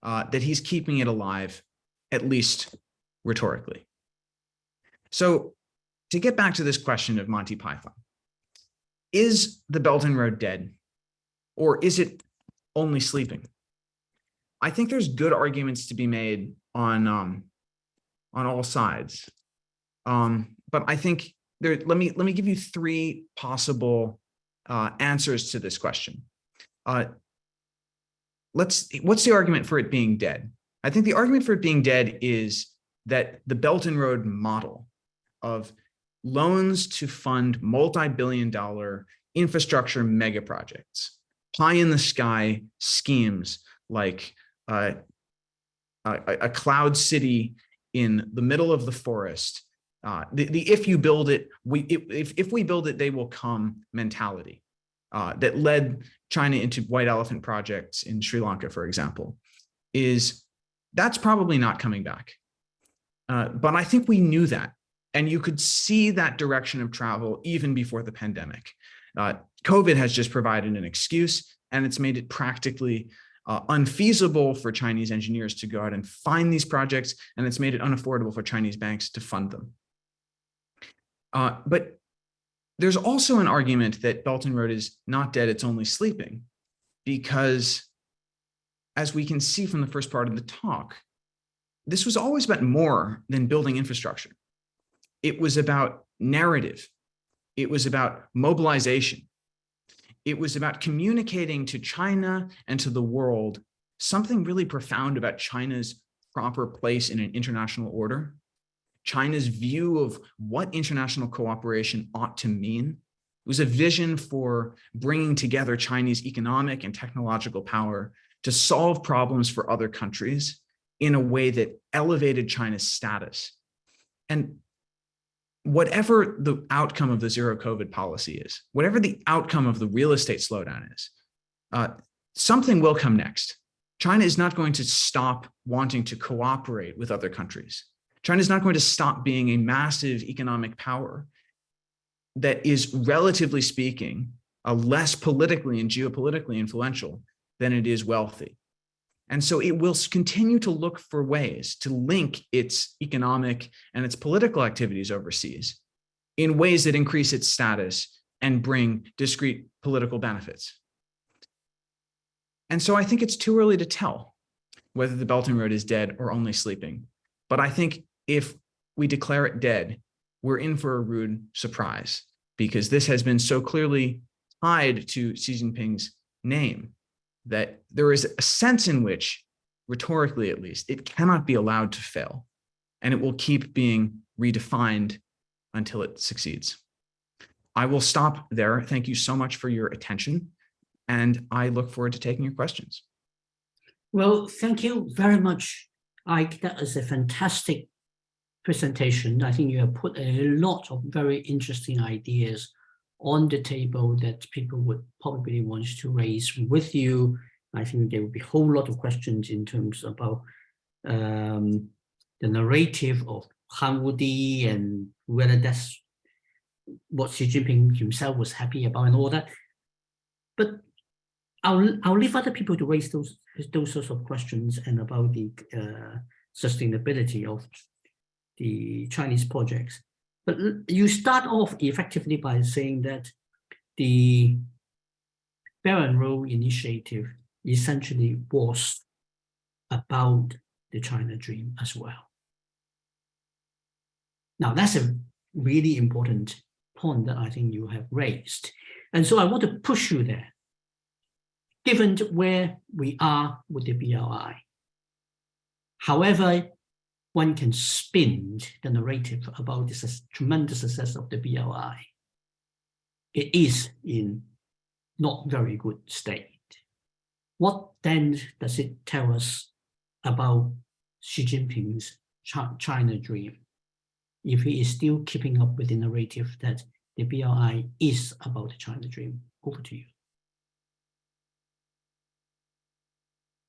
Speaker 2: uh, that he's keeping it alive, at least rhetorically. So to get back to this question of Monty Python, is the Belt and Road dead? Or is it only sleeping? I think there's good arguments to be made on um, on all sides. Um, but I think there, let me let me give you three possible uh, answers to this question. Uh, let's what's the argument for it being dead? I think the argument for it being dead is that the Belt and Road model of loans to fund multi-billion dollar infrastructure mega projects, pie in the sky schemes like uh, a, a, cloud city in the middle of the forest. Uh, the, the if you build it, we if, if we build it, they will come mentality uh, that led China into white elephant projects in Sri Lanka, for example, is that's probably not coming back. Uh, but I think we knew that. And you could see that direction of travel even before the pandemic. Uh, COVID has just provided an excuse and it's made it practically uh, unfeasible for Chinese engineers to go out and find these projects, and it's made it unaffordable for Chinese banks to fund them. Uh, but there's also an argument that and Road is not dead, it's only sleeping, because as we can see from the first part of the talk, this was always about more than building infrastructure. It was about narrative. It was about mobilization. It was about communicating to China and to the world something really profound about China's proper place in an international order, China's view of what international cooperation ought to mean. It was a vision for bringing together Chinese economic and technological power to solve problems for other countries in a way that elevated China's status. And whatever the outcome of the zero COVID policy is, whatever the outcome of the real estate slowdown is, uh, something will come next. China is not going to stop wanting to cooperate with other countries. China is not going to stop being a massive economic power that is, relatively speaking, uh, less politically and geopolitically influential than it is wealthy. And so it will continue to look for ways to link its economic and its political activities overseas in ways that increase its status and bring discrete political benefits. And so I think it's too early to tell whether the Belt and Road is dead or only sleeping. But I think if we declare it dead, we're in for a rude surprise because this has been so clearly tied to Xi Jinping's name that there is a sense in which, rhetorically at least, it cannot be allowed to fail, and it will keep being redefined until it succeeds. I will stop there. Thank you so much for your attention, and I look forward to taking your questions.
Speaker 1: Well, thank you very much, Eyck. That is a fantastic presentation. I think you have put a lot of very interesting ideas on the table that people would probably want to raise with you. I think there will be a whole lot of questions in terms about um, the narrative of Han Wudi and whether that's what Xi Jinping himself was happy about and all that. But I'll I'll leave other people to raise those those sorts of questions and about the uh, sustainability of the Chinese projects. But you start off effectively by saying that the and Road Initiative essentially was about the China dream as well. Now, that's a really important point that I think you have raised. And so I want to push you there, given where we are with the BRI. However, one can spin the narrative about this tremendous success of the BRI. It is in not very good state. What then does it tell us about Xi Jinping's China dream? if he is still keeping up with the narrative that the BRI is about the China dream. Over to you.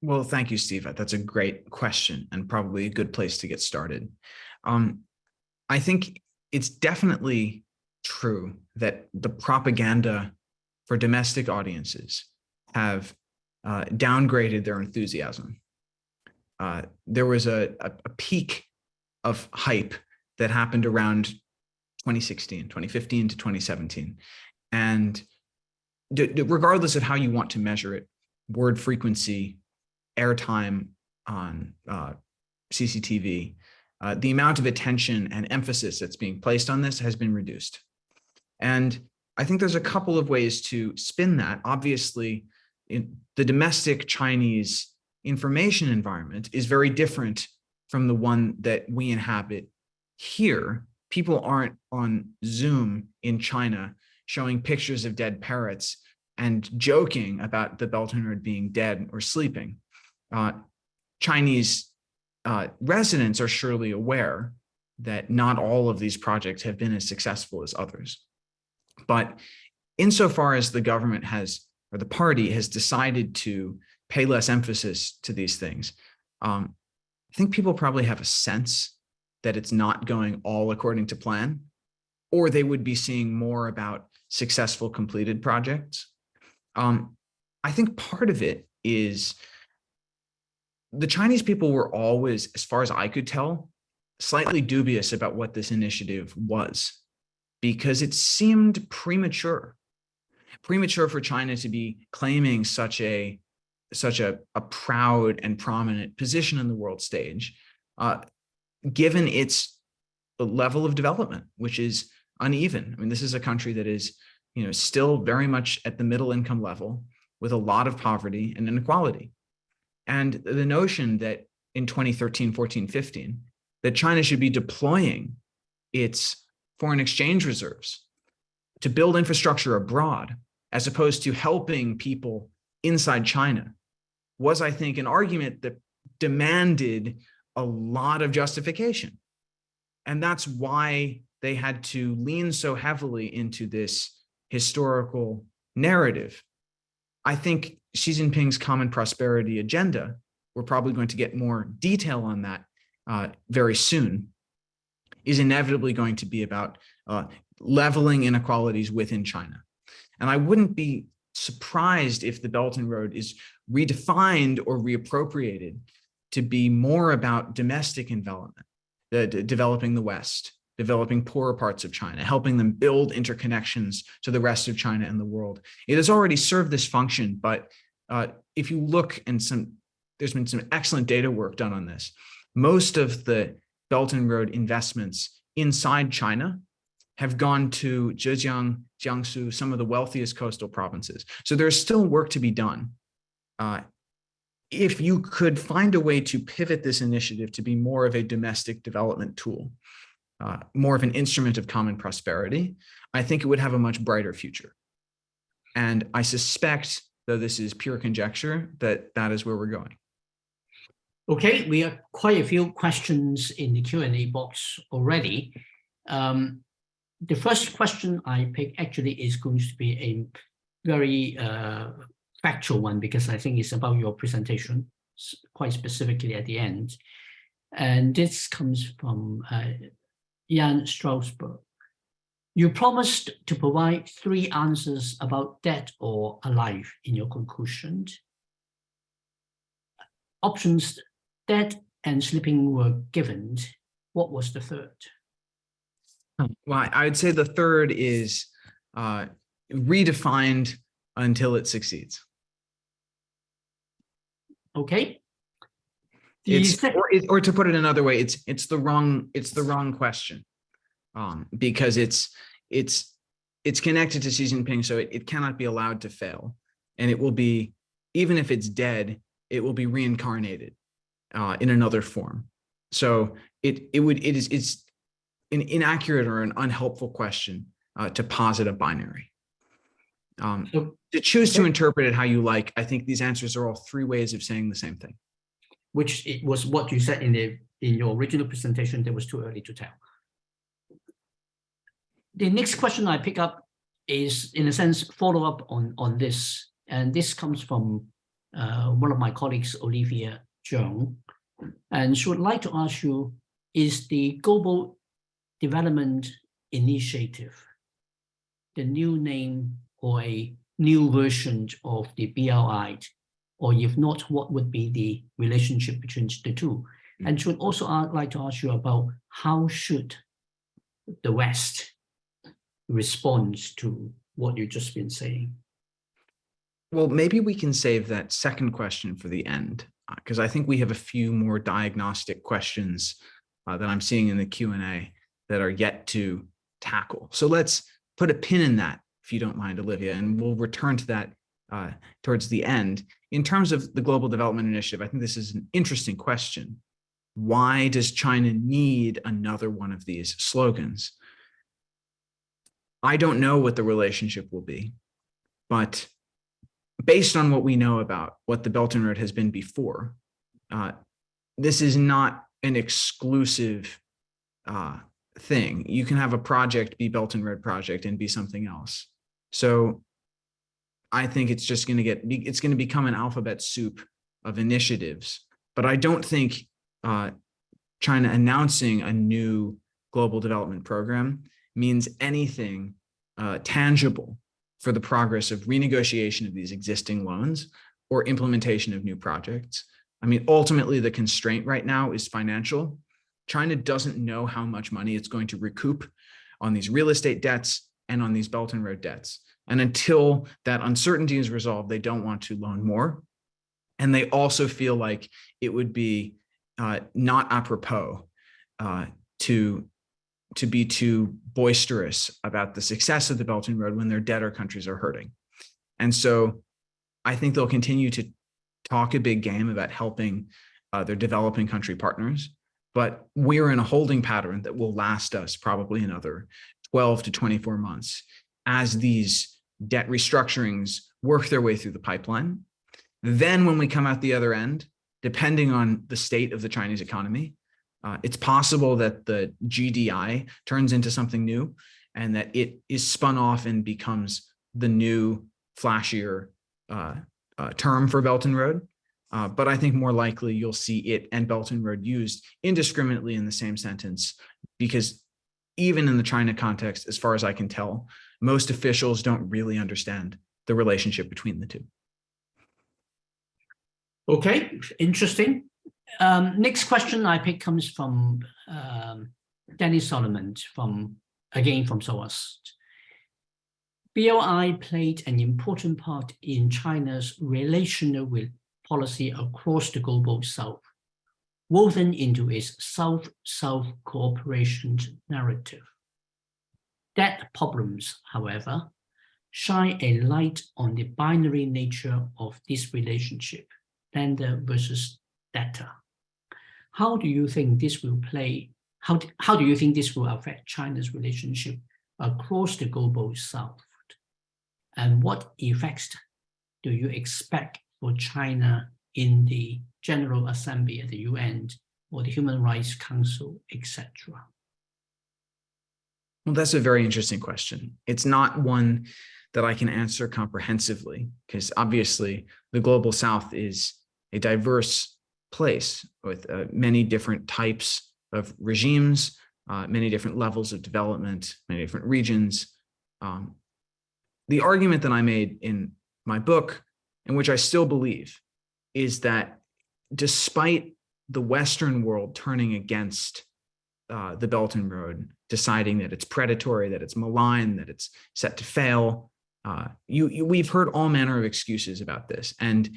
Speaker 2: Well, thank you, Steve. That's a great question and probably a good place to get started. Um, I think it's definitely true that the propaganda for domestic audiences have uh, downgraded their enthusiasm. Uh, there was a, a, a peak of hype that happened around 2016, 2015 to 2017. And regardless of how you want to measure it, word frequency, airtime on uh, CCTV, uh, the amount of attention and emphasis that's being placed on this has been reduced. And I think there's a couple of ways to spin that. Obviously, the domestic Chinese information environment is very different from the one that we inhabit here. People aren't on Zoom in China showing pictures of dead parrots and joking about the Belt being dead or sleeping. Uh, Chinese uh, residents are surely aware that not all of these projects have been as successful as others. But insofar as the government has, or the party has decided to pay less emphasis to these things, um, I think people probably have a sense that it's not going all according to plan, or they would be seeing more about successful completed projects. Um, I think part of it is the Chinese people were always, as far as I could tell, slightly dubious about what this initiative was because it seemed premature, premature for China to be claiming such a such a, a proud and prominent position in the world stage, uh, given its level of development, which is uneven. I mean, this is a country that is, you know, still very much at the middle income level with a lot of poverty and inequality. And the notion that in 2013, 14, 15, that China should be deploying its foreign exchange reserves to build infrastructure abroad, as opposed to helping people inside China, was, I think, an argument that demanded a lot of justification. And that's why they had to lean so heavily into this historical narrative. I think Xi Jinping's common prosperity agenda, we're probably going to get more detail on that uh, very soon, is inevitably going to be about uh, leveling inequalities within China. And I wouldn't be surprised if the Belt and Road is redefined or reappropriated to be more about domestic development, the, developing the West, developing poorer parts of China, helping them build interconnections to the rest of China and the world. It has already served this function, but uh, if you look and some, there's been some excellent data work done on this. Most of the Belt and Road investments inside China have gone to Zhejiang, Jiangsu, some of the wealthiest coastal provinces. So there's still work to be done. Uh, if you could find a way to pivot this initiative to be more of a domestic development tool, uh, more of an instrument of common prosperity, I think it would have a much brighter future. And I suspect though this is pure conjecture, that that is where we're going.
Speaker 1: Okay, we have quite a few questions in the Q&A box already. Um, the first question I pick actually is going to be a very uh, factual one because I think it's about your presentation quite specifically at the end. And this comes from uh, Jan Strasberg. You promised to provide three answers about dead or alive in your conclusion. Options dead and sleeping were given. What was the third?
Speaker 2: Well, I would say the third is uh, redefined until it succeeds.
Speaker 1: Okay.
Speaker 2: It's, or, or to put it another way, it's it's the wrong it's the wrong question um, because it's it's it's connected to Xi Jinping, so it, it cannot be allowed to fail. And it will be, even if it's dead, it will be reincarnated uh, in another form. So it it would it is it's an inaccurate or an unhelpful question uh, to posit a binary. Um, so, to choose to interpret it how you like, I think these answers are all three ways of saying the same thing.
Speaker 1: Which it was what you said in the in your original presentation that was too early to tell. The next question I pick up is, in a sense, follow up on, on this. And this comes from uh, one of my colleagues, Olivia Zhang. And she would like to ask you, is the Global Development Initiative the new name or a new version of the BRI? Or if not, what would be the relationship between the two? And she would also uh, like to ask you about how should the West respond to what you've just been saying?
Speaker 2: Well, maybe we can save that second question for the end, because I think we have a few more diagnostic questions uh, that I'm seeing in the Q&A that are yet to tackle. So let's put a pin in that, if you don't mind, Olivia, and we'll return to that uh, towards the end. In terms of the Global Development Initiative, I think this is an interesting question. Why does China need another one of these slogans? I don't know what the relationship will be, but based on what we know about what the Belt and Road has been before, uh, this is not an exclusive uh, thing. You can have a project be Belt and Road project and be something else. So I think it's just going to get, it's going to become an alphabet soup of initiatives. But I don't think uh, China announcing a new global development program means anything uh, tangible for the progress of renegotiation of these existing loans or implementation of new projects. I mean, ultimately, the constraint right now is financial. China doesn't know how much money it's going to recoup on these real estate debts and on these Belt and Road debts. And until that uncertainty is resolved, they don't want to loan more. And they also feel like it would be uh, not apropos uh, to, to be too boisterous about the success of the Belt and Road when their debtor countries are hurting. And so I think they'll continue to talk a big game about helping uh, their developing country partners but we're in a holding pattern that will last us probably another 12 to 24 months as these debt restructurings work their way through the pipeline. Then when we come out the other end, depending on the state of the Chinese economy, uh, it's possible that the GDI turns into something new and that it is spun off and becomes the new flashier uh, uh, term for Belt and Road. Uh, but I think more likely you'll see it and Belt and Road used indiscriminately in the same sentence, because even in the China context, as far as I can tell, most officials don't really understand the relationship between the two.
Speaker 1: Okay, interesting. Um, next question I pick comes from um, Danny Solomon from, again, from SOAS. BRI played an important part in China's relational with policy across the global south, woven into its South-South cooperation narrative. That problems, however, shine a light on the binary nature of this relationship, lender versus debtor. How do you think this will play, how, how do you think this will affect China's relationship across the global south? And what effects do you expect for China in the General Assembly at the UN or the Human Rights Council, etc.?
Speaker 2: Well, that's a very interesting question. It's not one that I can answer comprehensively, because obviously the Global South is a diverse place with uh, many different types of regimes, uh, many different levels of development, many different regions. Um, the argument that I made in my book and which I still believe, is that despite the Western world turning against uh, the Belt and Road, deciding that it's predatory, that it's malign, that it's set to fail, uh, you, you, we've heard all manner of excuses about this. And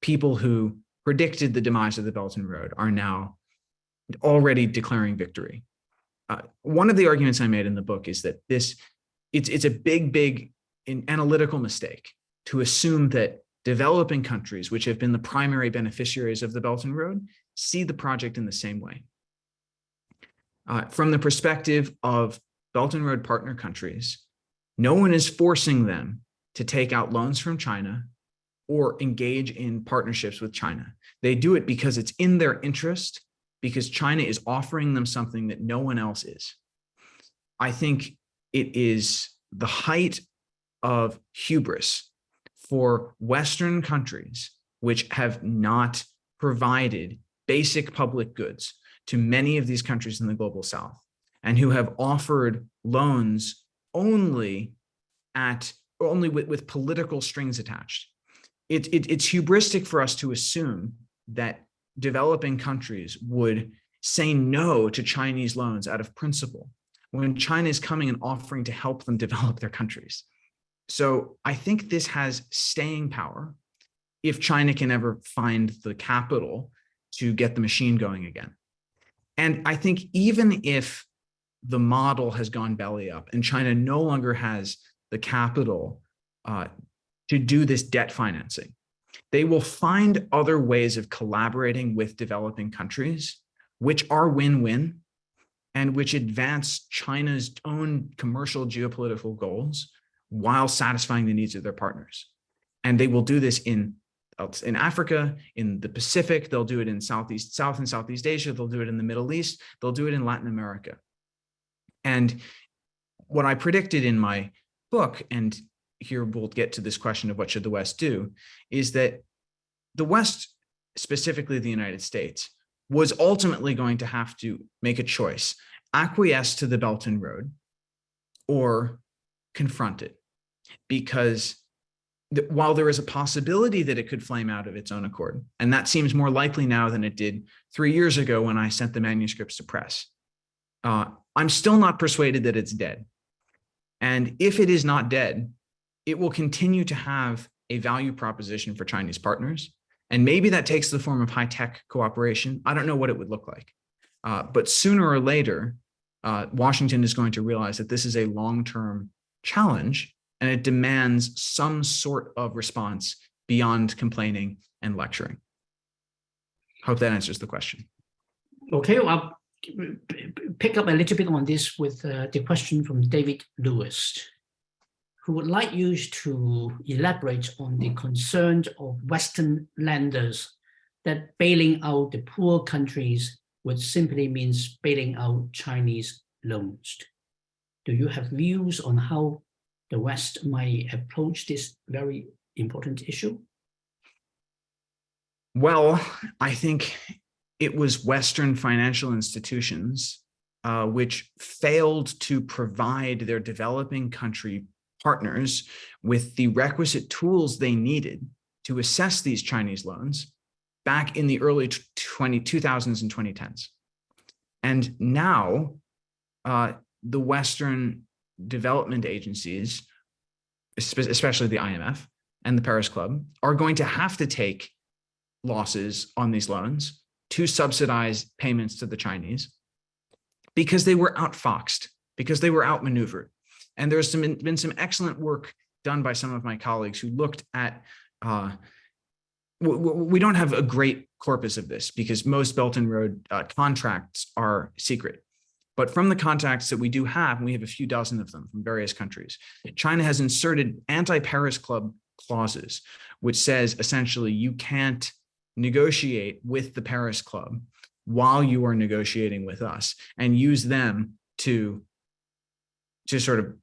Speaker 2: people who predicted the demise of the Belt and Road are now already declaring victory. Uh, one of the arguments I made in the book is that this, it's, it's a big, big analytical mistake to assume that developing countries, which have been the primary beneficiaries of the Belt and Road, see the project in the same way. Uh, from the perspective of Belt and Road partner countries, no one is forcing them to take out loans from China or engage in partnerships with China. They do it because it's in their interest, because China is offering them something that no one else is. I think it is the height of hubris for Western countries which have not provided basic public goods to many of these countries in the global south and who have offered loans only at only with, with political strings attached. It, it, it's hubristic for us to assume that developing countries would say no to Chinese loans out of principle when China is coming and offering to help them develop their countries. So I think this has staying power if China can ever find the capital to get the machine going again. And I think even if the model has gone belly up and China no longer has the capital uh, to do this debt financing, they will find other ways of collaborating with developing countries, which are win-win and which advance China's own commercial geopolitical goals while satisfying the needs of their partners. And they will do this in in Africa, in the Pacific, they'll do it in Southeast, South and Southeast Asia, they'll do it in the Middle East, they'll do it in Latin America. And what I predicted in my book, and here we'll get to this question of what should the West do, is that the West, specifically the United States, was ultimately going to have to make a choice, acquiesce to the Belt and Road or confront it. Because while there is a possibility that it could flame out of its own accord, and that seems more likely now than it did three years ago when I sent the manuscripts to press, uh, I'm still not persuaded that it's dead. And if it is not dead, it will continue to have a value proposition for Chinese partners. And maybe that takes the form of high-tech cooperation. I don't know what it would look like. Uh, but sooner or later, uh, Washington is going to realize that this is a long-term challenge and it demands some sort of response beyond complaining and lecturing. Hope that answers the question.
Speaker 1: Okay, well, I'll pick up a little bit on this with uh, the question from David Lewis, who would like you to elaborate on the concerns of Western lenders that bailing out the poor countries would simply means bailing out Chinese loans. Do you have views on how the West might approach this very important issue?
Speaker 2: Well, I think it was Western financial institutions uh, which failed to provide their developing country partners with the requisite tools they needed to assess these Chinese loans back in the early 20, 2000s and 2010s. And now uh, the Western development agencies, especially the IMF and the Paris Club, are going to have to take losses on these loans to subsidize payments to the Chinese because they were outfoxed, because they were outmaneuvered. And there's some, been some excellent work done by some of my colleagues who looked at, uh, we don't have a great corpus of this because most Belt and Road uh, contracts are secret. But from the contacts that we do have, we have a few dozen of them from various countries, China has inserted anti-Paris Club clauses, which says essentially you can't negotiate with the Paris Club while you are negotiating with us and use them to, to sort of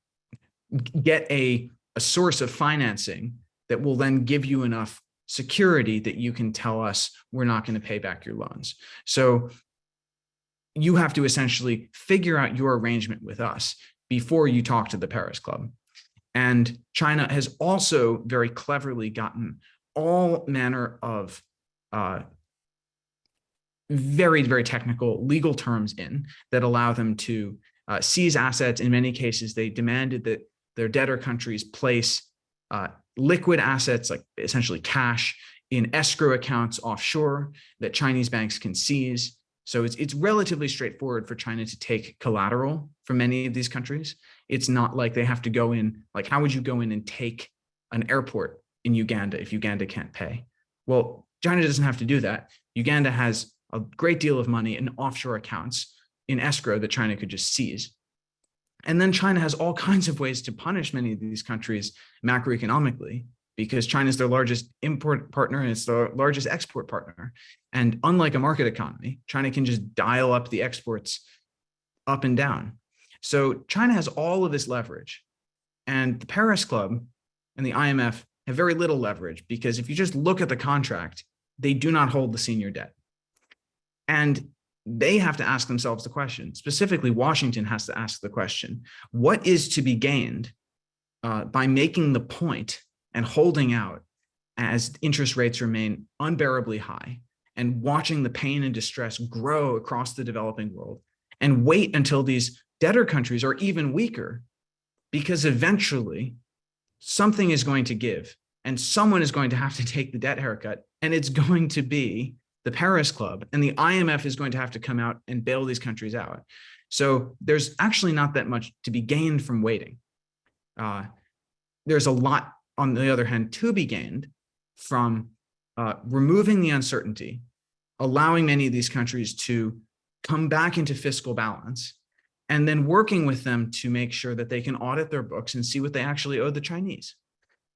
Speaker 2: get a, a source of financing that will then give you enough security that you can tell us we're not going to pay back your loans. So you have to essentially figure out your arrangement with us before you talk to the Paris Club. And China has also very cleverly gotten all manner of uh, very, very technical legal terms in that allow them to uh, seize assets. In many cases, they demanded that their debtor countries place uh, liquid assets, like essentially cash, in escrow accounts offshore that Chinese banks can seize. So it's, it's relatively straightforward for China to take collateral from many of these countries. It's not like they have to go in, like how would you go in and take an airport in Uganda if Uganda can't pay? Well, China doesn't have to do that. Uganda has a great deal of money in offshore accounts in escrow that China could just seize. And then China has all kinds of ways to punish many of these countries macroeconomically because China is their largest import partner and it's their largest export partner. And unlike a market economy, China can just dial up the exports up and down. So China has all of this leverage and the Paris Club and the IMF have very little leverage because if you just look at the contract, they do not hold the senior debt. And they have to ask themselves the question, specifically Washington has to ask the question, what is to be gained uh, by making the point and holding out as interest rates remain unbearably high and watching the pain and distress grow across the developing world and wait until these debtor countries are even weaker because eventually something is going to give and someone is going to have to take the debt haircut and it's going to be the Paris Club and the IMF is going to have to come out and bail these countries out. So there's actually not that much to be gained from waiting. Uh, there's a lot, on the other hand, to be gained from uh, removing the uncertainty, allowing many of these countries to come back into fiscal balance, and then working with them to make sure that they can audit their books and see what they actually owe the Chinese.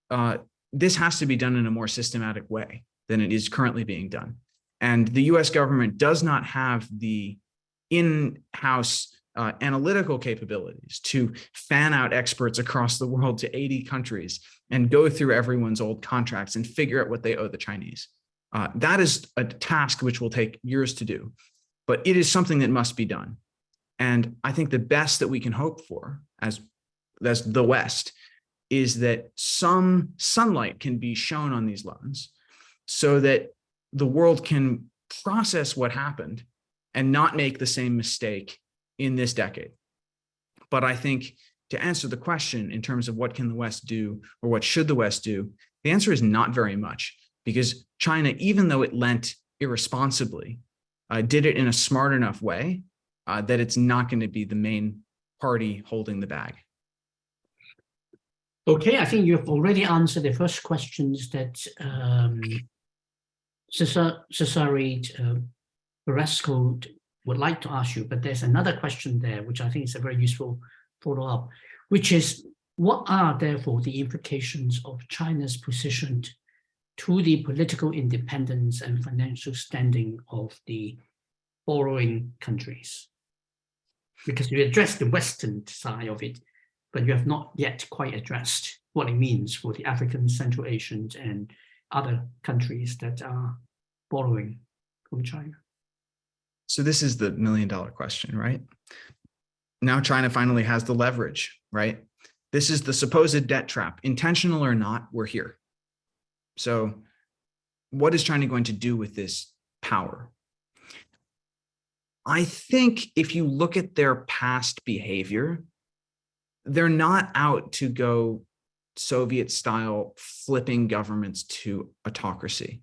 Speaker 2: Uh, this has to be done in a more systematic way than it is currently being done. And the US government does not have the in-house uh, analytical capabilities to fan out experts across the world to 80 countries and go through everyone's old contracts and figure out what they owe the Chinese. Uh, that is a task which will take years to do, but it is something that must be done. And I think the best that we can hope for as, as the West is that some sunlight can be shown on these loans so that the world can process what happened and not make the same mistake in this decade. But I think to answer the question in terms of what can the West do or what should the West do, the answer is not very much because China, even though it lent irresponsibly, uh, did it in a smart enough way uh, that it's not going to be the main party holding the bag.
Speaker 1: Okay, I think you've already answered the first questions that um, Cesare uh, Beresco would like to ask you, but there's another question there, which I think is a very useful follow-up, which is what are therefore the implications of China's position to the political independence and financial standing of the borrowing countries? Because you addressed the Western side of it, but you have not yet quite addressed what it means for the African, Central Asians, and other countries that are borrowing from China.
Speaker 2: So this is the million dollar question, right? Now China finally has the leverage, right? This is the supposed debt trap, intentional or not, we're here. So what is China going to do with this power? I think if you look at their past behavior, they're not out to go Soviet style flipping governments to autocracy.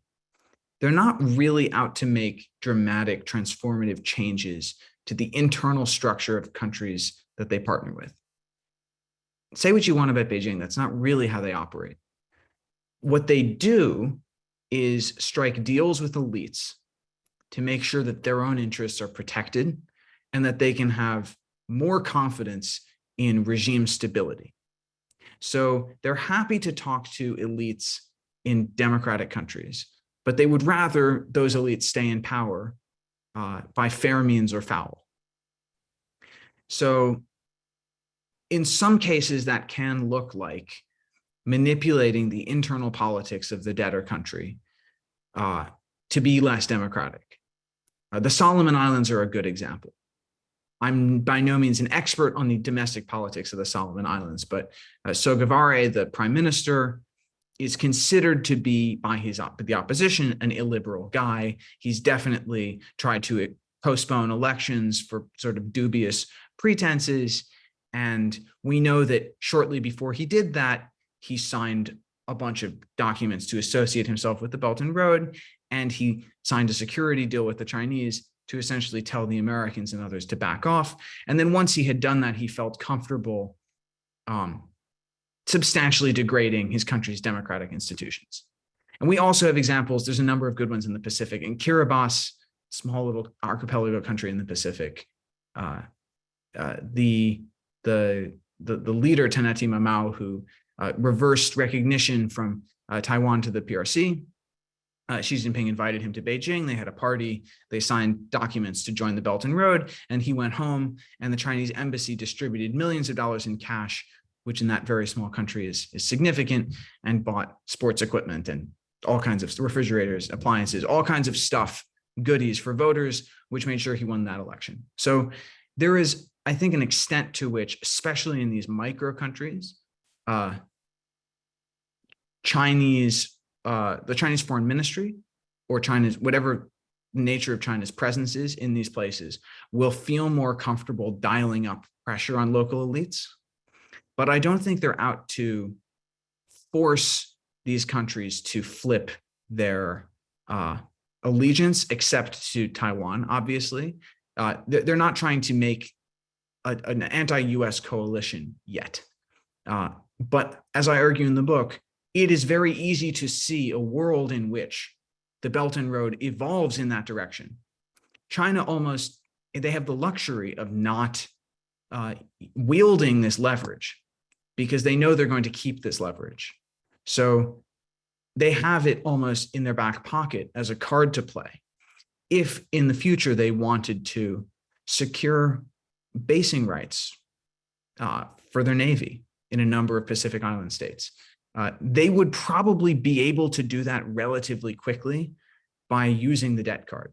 Speaker 2: They're not really out to make dramatic transformative changes to the internal structure of countries that they partner with. Say what you want about Beijing, that's not really how they operate. What they do is strike deals with elites to make sure that their own interests are protected and that they can have more confidence in regime stability. So they're happy to talk to elites in democratic countries, but they would rather those elites stay in power uh, by fair means or foul. So in some cases that can look like manipulating the internal politics of the debtor country uh, to be less democratic. Uh, the Solomon Islands are a good example. I'm by no means an expert on the domestic politics of the Solomon Islands, but uh, Sogavare, the prime minister, is considered to be by his op the opposition an illiberal guy. He's definitely tried to postpone elections for sort of dubious pretenses. And we know that shortly before he did that, he signed a bunch of documents to associate himself with the Belt and Road, and he signed a security deal with the Chinese to essentially tell the Americans and others to back off. And then once he had done that, he felt comfortable um, substantially degrading his country's democratic institutions. And we also have examples, there's a number of good ones in the Pacific. In Kiribati, small little archipelago country in the Pacific, uh, uh, the, the, the, the leader, Taneti Maamau, who uh, reversed recognition from uh, Taiwan to the PRC, uh, Xi Jinping invited him to Beijing. They had a party. They signed documents to join the Belt and Road, and he went home. And the Chinese embassy distributed millions of dollars in cash, which in that very small country is, is significant, and bought sports equipment and all kinds of refrigerators, appliances, all kinds of stuff, goodies for voters, which made sure he won that election. So there is, I think, an extent to which, especially in these micro countries, uh, Chinese, uh, the Chinese foreign ministry or China's, whatever nature of China's presence is in these places will feel more comfortable dialing up pressure on local elites. But I don't think they're out to force these countries to flip their uh, allegiance, except to Taiwan, obviously. Uh, they're not trying to make a, an anti-US coalition yet. Uh, but as I argue in the book, it is very easy to see a world in which the Belt and Road evolves in that direction. China almost, they have the luxury of not uh, wielding this leverage because they know they're going to keep this leverage. So they have it almost in their back pocket as a card to play. If in the future they wanted to secure basing rights uh, for their Navy in a number of Pacific Island states, uh, they would probably be able to do that relatively quickly by using the debt card.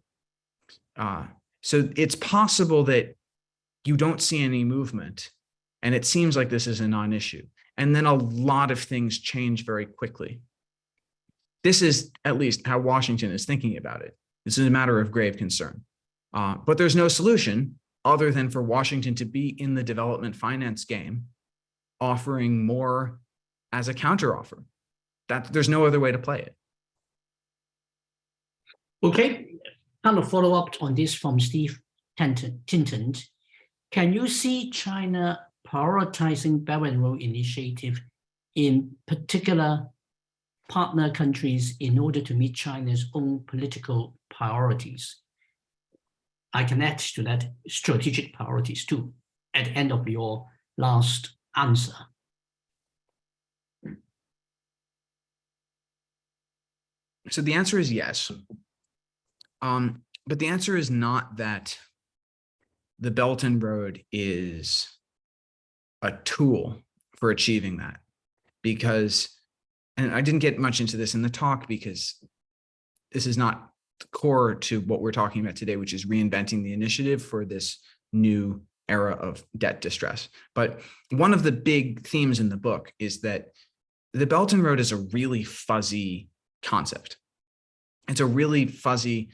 Speaker 2: Uh, so it's possible that you don't see any movement and it seems like this is a non-issue. And then a lot of things change very quickly. This is at least how Washington is thinking about it. This is a matter of grave concern. Uh, but there's no solution other than for Washington to be in the development finance game, offering more as a counteroffer. That there's no other way to play it.
Speaker 1: Okay, kind of follow up on this from Steve Tinton. Can you see China prioritizing Belt and Road Initiative in particular partner countries in order to meet China's own political priorities? I can add to that strategic priorities too at the end of your last answer.
Speaker 2: So the answer is yes. Um, but the answer is not that the Belt and Road is a tool for achieving that because, and I didn't get much into this in the talk because this is not core to what we're talking about today, which is reinventing the initiative for this new era of debt distress. But one of the big themes in the book is that the Belt and Road is a really fuzzy concept. It's a really fuzzy,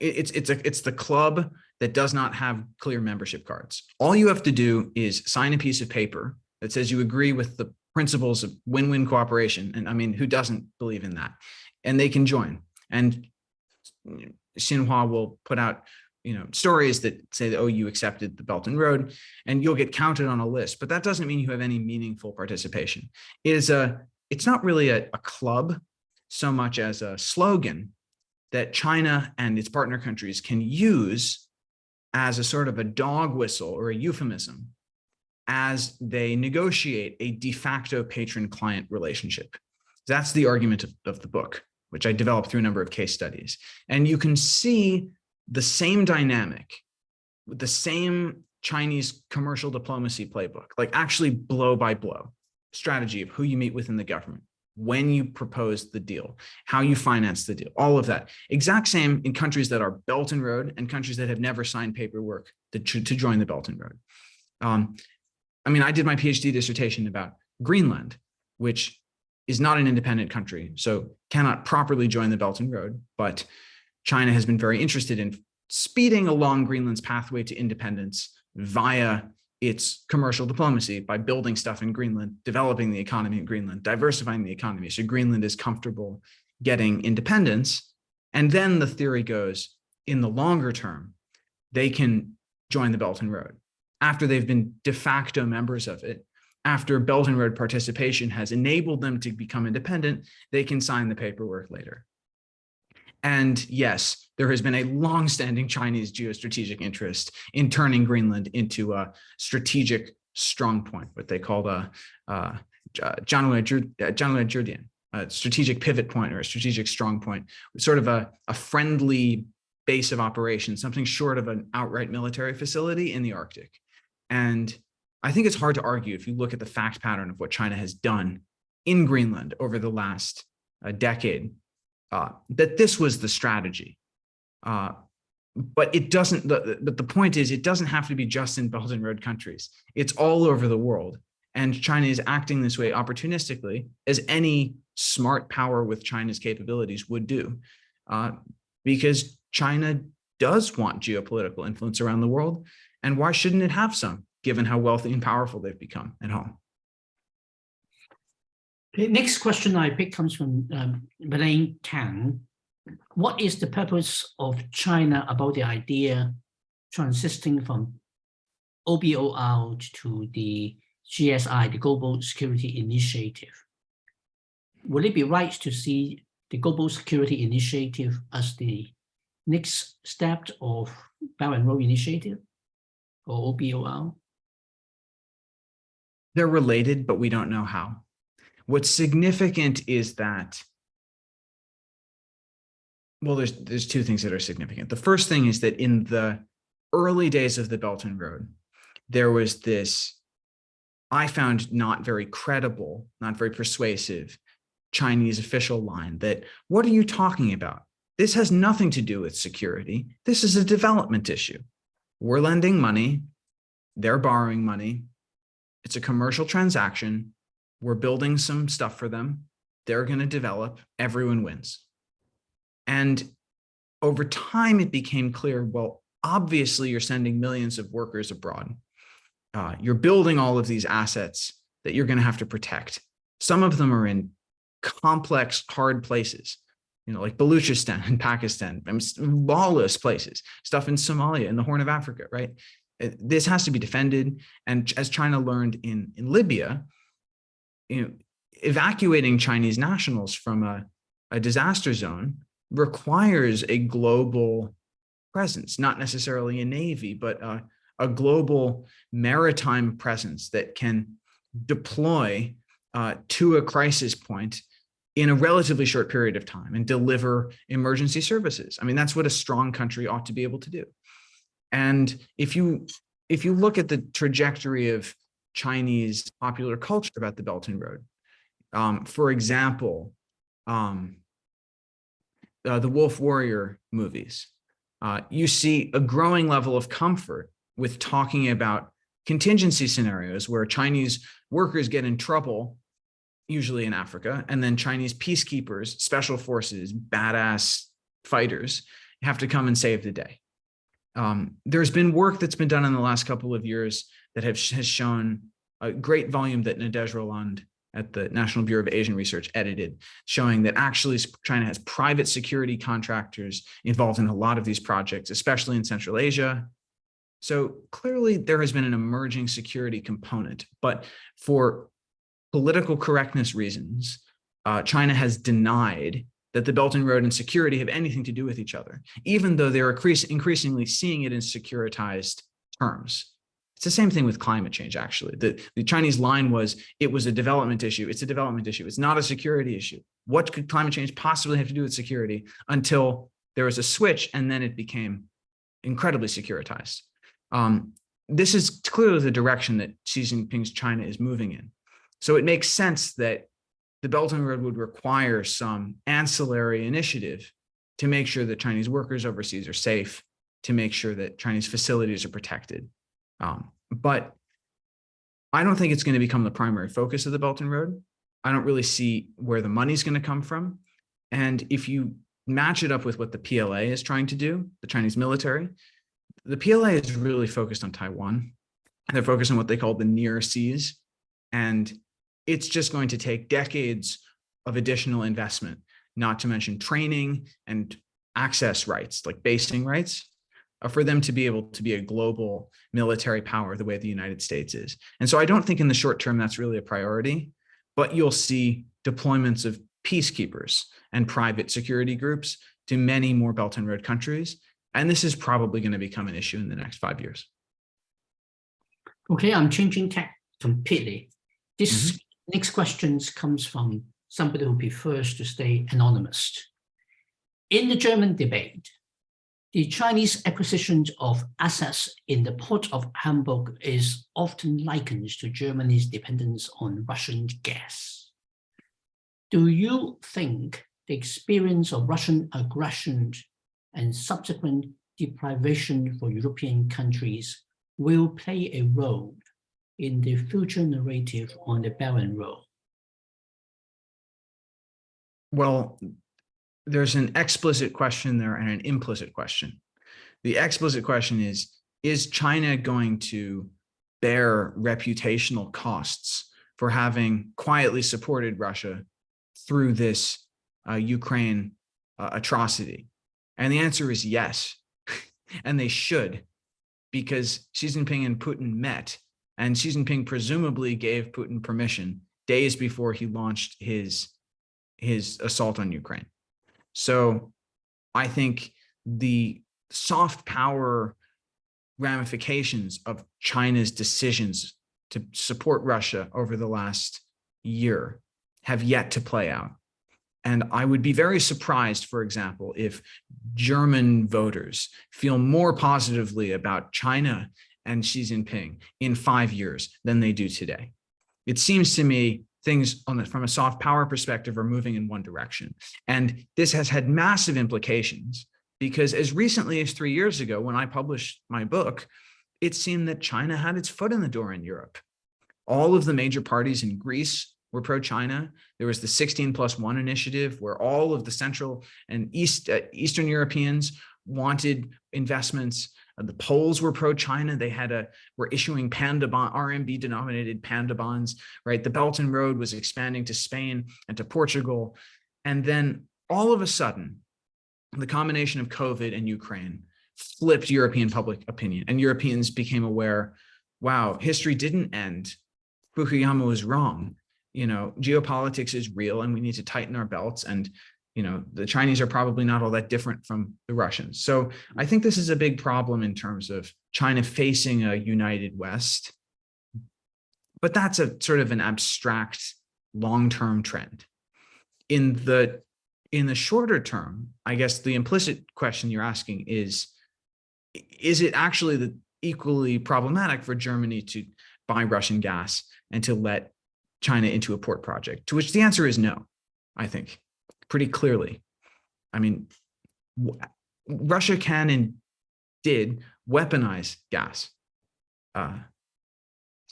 Speaker 2: it's, it's, a, it's the club that does not have clear membership cards. All you have to do is sign a piece of paper that says you agree with the principles of win-win cooperation. And I mean, who doesn't believe in that? And they can join. And Xinhua will put out you know, stories that say that, oh, you accepted the Belt and Road and you'll get counted on a list, but that doesn't mean you have any meaningful participation. It is a, it's not really a, a club so much as a slogan that China and its partner countries can use as a sort of a dog whistle or a euphemism as they negotiate a de facto patron-client relationship. That's the argument of, of the book, which I developed through a number of case studies. And you can see the same dynamic, with the same Chinese commercial diplomacy playbook, like actually blow by blow strategy of who you meet with in the government, when you propose the deal, how you finance the deal, all of that. Exact same in countries that are Belt and Road and countries that have never signed paperwork to, to join the Belt and Road. Um, I mean, I did my PhD dissertation about Greenland, which is not an independent country, so cannot properly join the Belt and Road, but China has been very interested in speeding along Greenland's pathway to independence via its commercial diplomacy by building stuff in Greenland, developing the economy in Greenland, diversifying the economy. So Greenland is comfortable getting independence. And then the theory goes in the longer term, they can join the Belt and Road after they've been de facto members of it. After Belt and Road participation has enabled them to become independent, they can sign the paperwork later. And yes, there has been a long-standing Chinese geostrategic interest in turning Greenland into a strategic strong point, what they call the uh, Zhanlüe Zhidian. a strategic pivot point or a strategic strong point, sort of a, a friendly base of operations, something short of an outright military facility in the Arctic. And I think it's hard to argue if you look at the fact pattern of what China has done in Greenland over the last uh, decade, uh, that this was the strategy. Uh, but it doesn't, the, but the point is, it doesn't have to be just in Belt and Road countries. It's all over the world. And China is acting this way opportunistically, as any smart power with China's capabilities would do, uh, because China does want geopolitical influence around the world. And why shouldn't it have some, given how wealthy and powerful they've become at home?
Speaker 1: Next question I pick comes from um, Belaine Tan. What is the purpose of China about the idea transiting from OBOR to the GSI, the Global Security Initiative? Would it be right to see the Global Security Initiative as the next step of Belt and Road Initiative or OBOR?
Speaker 2: They're related, but we don't know how. What's significant is that, well, there's, there's two things that are significant. The first thing is that in the early days of the Belt and Road, there was this, I found not very credible, not very persuasive Chinese official line that, what are you talking about? This has nothing to do with security. This is a development issue. We're lending money, they're borrowing money. It's a commercial transaction. We're building some stuff for them. They're going to develop. Everyone wins. And over time, it became clear, well, obviously you're sending millions of workers abroad. Uh, you're building all of these assets that you're going to have to protect. Some of them are in complex, hard places, you know, like Baluchistan and Pakistan, I mean, lawless places, stuff in Somalia in the Horn of Africa, right? Uh, this has to be defended. And as China learned in, in Libya, you know, evacuating Chinese nationals from a, a disaster zone requires a global presence, not necessarily a navy, but a, a global maritime presence that can deploy uh, to a crisis point in a relatively short period of time and deliver emergency services. I mean, that's what a strong country ought to be able to do. And if you if you look at the trajectory of Chinese popular culture about the Belt and Road, um, for example, um, uh, the Wolf Warrior movies, uh, you see a growing level of comfort with talking about contingency scenarios where Chinese workers get in trouble usually in Africa, and then Chinese peacekeepers, special forces, badass fighters have to come and save the day. Um, there's been work that's been done in the last couple of years that have, has shown a great volume that Nadège Rolland at the National Bureau of Asian Research edited, showing that actually China has private security contractors involved in a lot of these projects, especially in Central Asia. So clearly there has been an emerging security component, but for political correctness reasons, uh, China has denied that the Belt and Road and security have anything to do with each other, even though they're increasingly seeing it in securitized terms. It's the same thing with climate change, actually. The, the Chinese line was, it was a development issue. It's a development issue. It's not a security issue. What could climate change possibly have to do with security until there was a switch and then it became incredibly securitized. Um, this is clearly the direction that Xi Jinping's China is moving in. So it makes sense that the Belt and Road would require some ancillary initiative to make sure that Chinese workers overseas are safe, to make sure that Chinese facilities are protected. Um, but I don't think it's going to become the primary focus of the Belt and Road. I don't really see where the money's going to come from. And if you match it up with what the PLA is trying to do, the Chinese military, the PLA is really focused on Taiwan. They're focused on what they call the near seas. And it's just going to take decades of additional investment, not to mention training and access rights, like basing rights, uh, for them to be able to be a global military power the way the United States is. And so I don't think in the short term that's really a priority, but you'll see deployments of peacekeepers and private security groups to many more Belt and Road countries. And this is probably going to become an issue in the next five years.
Speaker 1: Okay, I'm changing tack completely. This
Speaker 2: Mm-hmm.
Speaker 1: Next questions comes from somebody who prefers to stay anonymous. In the German debate, the Chinese acquisition of assets in the port of Hamburg is often likened to Germany's dependence on Russian gas. Do you think the experience of Russian aggression and subsequent deprivation for European countries will play a role in the future narrative on the Belt Road?
Speaker 2: Well, there's an explicit question there and an implicit question. The explicit question is, is China going to bear reputational costs for having quietly supported Russia through this uh, Ukraine uh, atrocity? And the answer is yes, and they should, because Xi Jinping and Putin met, and Xi Jinping presumably gave Putin permission days before he launched his, his assault on Ukraine. So I think the soft power ramifications of China's decisions to support Russia over the last year have yet to play out. And I would be very surprised, for example, if German voters feel more positively about China and Xi Jinping in five years than they do today. It seems to me things on the, from a soft power perspective are moving in one direction. And this has had massive implications because as recently as three years ago, when I published my book, it seemed that China had its foot in the door in Europe. All of the major parties in Greece were pro-China. There was the 16 plus one initiative where all of the Central and East uh, Eastern Europeans wanted investments Uh, the Poles were pro-China. They had a were issuing panda bond, RMB denominated panda bonds, right? The Belt and Road was expanding to Spain and to Portugal. And then all of a sudden, the combination of COVID and Ukraine flipped European public opinion and Europeans became aware, wow, history didn't end. Fukuyama was wrong. You know, geopolitics is real and we need to tighten our belts. And you know, the Chinese are probably not all that different from the Russians. So I think this is a big problem in terms of China facing a united West. But that's a sort of an abstract long-term trend. In the in the shorter term, I guess the implicit question you're asking is, is it actually the equally problematic for Germany to buy Russian gas and to let China into a port project? To which the answer is no, I think pretty clearly. I mean, Russia can and did weaponize gas. Uh,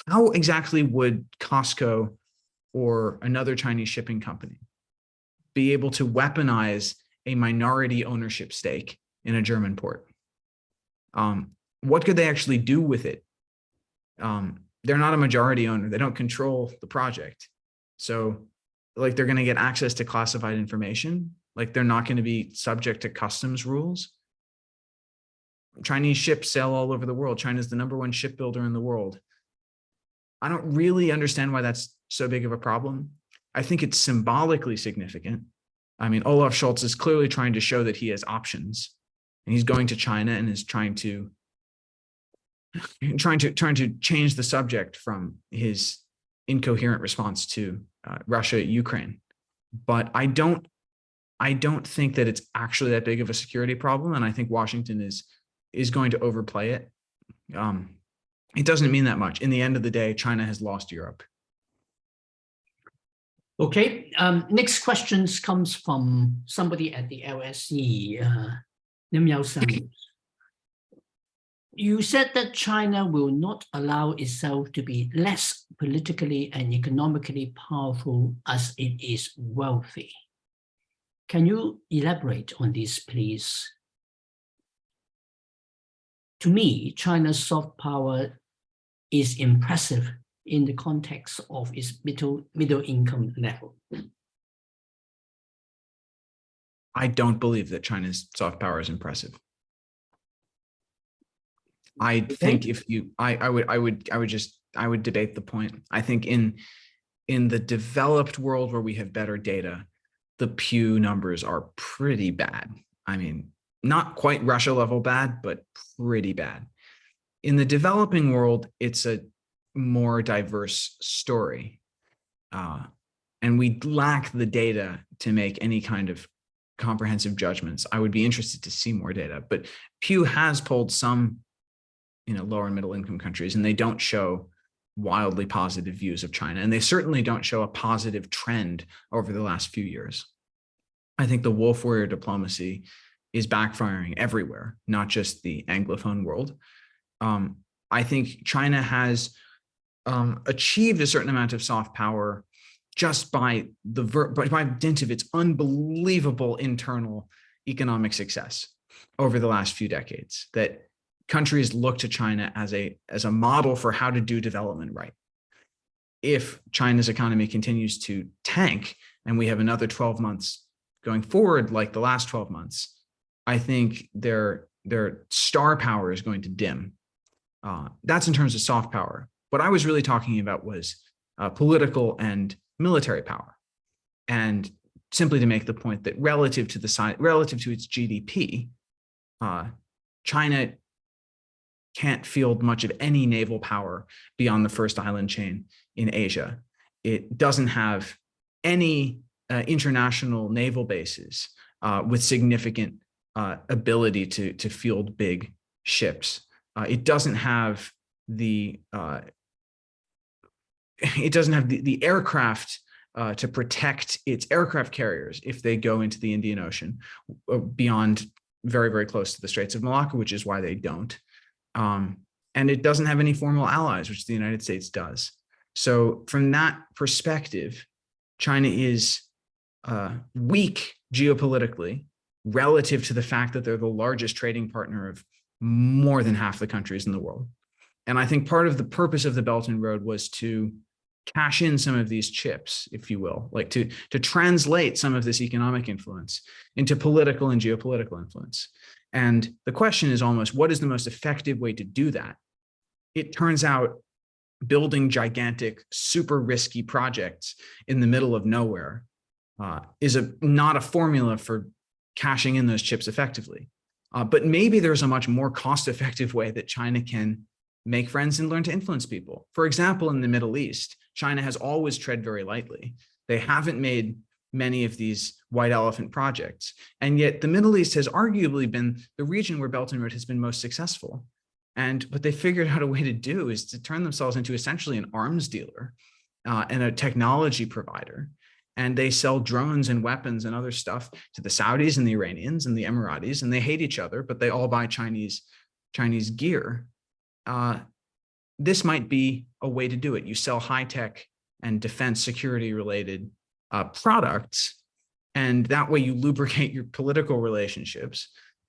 Speaker 2: how exactly would COSCO or another Chinese shipping company be able to weaponize a minority ownership stake in a German port? Um, what could they actually do with it? Um, they're not a majority owner. They don't control the project. So like they're going to get access to classified information, like they're not going to be subject to customs rules. Chinese ships sail all over the world. China's the number one shipbuilder in the world. I don't really understand why that's so big of a problem. I think it's symbolically significant. I mean, Olaf Scholz is clearly trying to show that he has options and he's going to China and is trying to trying to trying to change the subject from his incoherent response to uh, Russia, Ukraine. But I don't, I don't think that it's actually that big of a security problem. And I think Washington is, is going to overplay it. Um, it doesn't mean that much. In the end of the day, China has lost Europe.
Speaker 1: Okay, um, next questions comes from somebody at the LSE, uh, Lim Yao you said that China will not allow itself to be less politically and economically powerful as it is wealthy. Can you elaborate on this, please? To me, China's soft power is impressive in the context of its middle, middle income level.
Speaker 2: I don't believe that China's soft power is impressive. I think if you, I, I would, I would, I would just, I would debate the point. I think in, in the developed world where we have better data, the Pew numbers are pretty bad. I mean, not quite Russia level bad, but pretty bad. In the developing world, it's a more diverse story. Uh, and we lack the data to make any kind of comprehensive judgments. I would be interested to see more data, but Pew has pulled some, you know, lower and middle income countries, and they don't show wildly positive views of China, and they certainly don't show a positive trend over the last few years. I think the wolf warrior diplomacy is backfiring everywhere, not just the Anglophone world. Um, I think China has um, achieved a certain amount of soft power just by the by, by dint of its unbelievable internal economic success over the last few decades that countries look to China as a as a model for how to do development right. If China's economy continues to tank and we have another 12 months going forward like the last 12 months, I think their their star power is going to dim. Uh, that's in terms of soft power. What I was really talking about was uh, political and military power. And simply to make the point that relative to the size, relative to its GDP, uh, China can't field much of any naval power beyond the first island chain in Asia. It doesn't have any uh, international naval bases uh, with significant uh, ability to, to field big ships. Uh, it doesn't have the uh, it doesn't have the, the aircraft uh, to protect its aircraft carriers if they go into the Indian Ocean beyond very, very close to the Straits of Malacca, which is why they don't. Um, and it doesn't have any formal allies, which the United States does. So from that perspective, China is uh, weak geopolitically relative to the fact that they're the largest trading partner of more than half the countries in the world. And I think part of the purpose of the Belt and Road was to cash in some of these chips, if you will, like to, to translate some of this economic influence into political and geopolitical influence. And the question is almost, what is the most effective way to do that? It turns out building gigantic, super risky projects in the middle of nowhere uh, is a not a formula for cashing in those chips effectively. Uh, but maybe there's a much more cost-effective way that China can make friends and learn to influence people. For example, in the Middle East, China has always tread very lightly. They haven't made many of these white elephant projects. And yet the Middle East has arguably been the region where Belt and Road has been most successful. And what they figured out a way to do is to turn themselves into essentially an arms dealer uh, and a technology provider. And they sell drones and weapons and other stuff to the Saudis and the Iranians and the Emiratis, and they hate each other, but they all buy Chinese, Chinese gear. Uh, this might be a way to do it. You sell high tech and defense security related uh, products, and that way you lubricate your political relationships,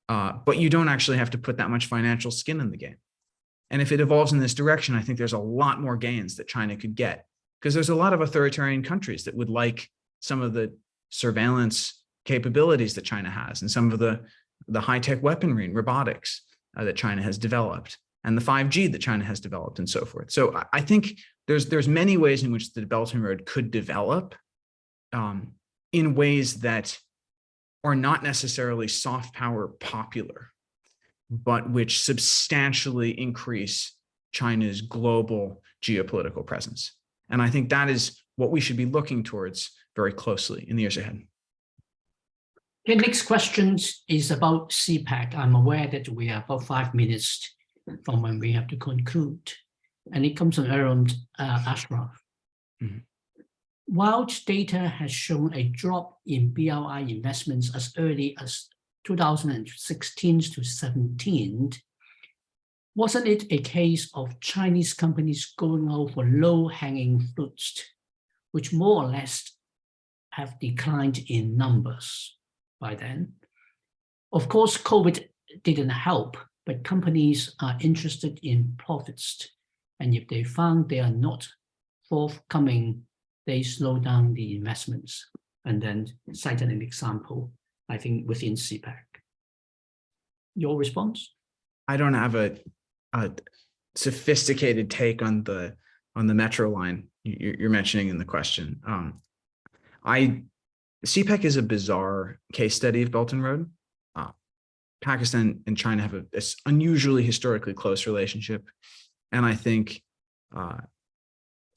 Speaker 2: uh, but you don't actually have to put that much financial skin in the game. And if it evolves in this direction, I think there's a lot more gains that China could get because there's a lot of authoritarian countries that would like some of the surveillance capabilities that China has and some of the, the high-tech weaponry and robotics uh, that China has developed and the 5G that China has developed and so forth. So I think there's there's many ways in which the Belt and Road could develop um, in ways that are not necessarily soft power popular, but which substantially increase China's global geopolitical presence. And I think that is what we should be looking towards very closely in the years ahead.
Speaker 1: Okay, next question is about CPEC. I'm aware that we are about five minutes from when we have to conclude. And it comes from Aaron uh, Ashraf. Mm -hmm. While data has shown a drop in BRI investments as early as 2016 to 17, wasn't it a case of Chinese companies going out for low-hanging fruits, which more or less have declined in numbers by then? Of course, COVID didn't help, but companies are interested in profits. And if they found they are not forthcoming, they slow down the investments. And then cite an example, I think within CPEC. Your response?
Speaker 2: I don't have a, a sophisticated take on the on the metro line you're mentioning in the question. Um, I CPEC is a bizarre case study of Belt and Road. Pakistan and China have a, this unusually historically close relationship. And I think uh,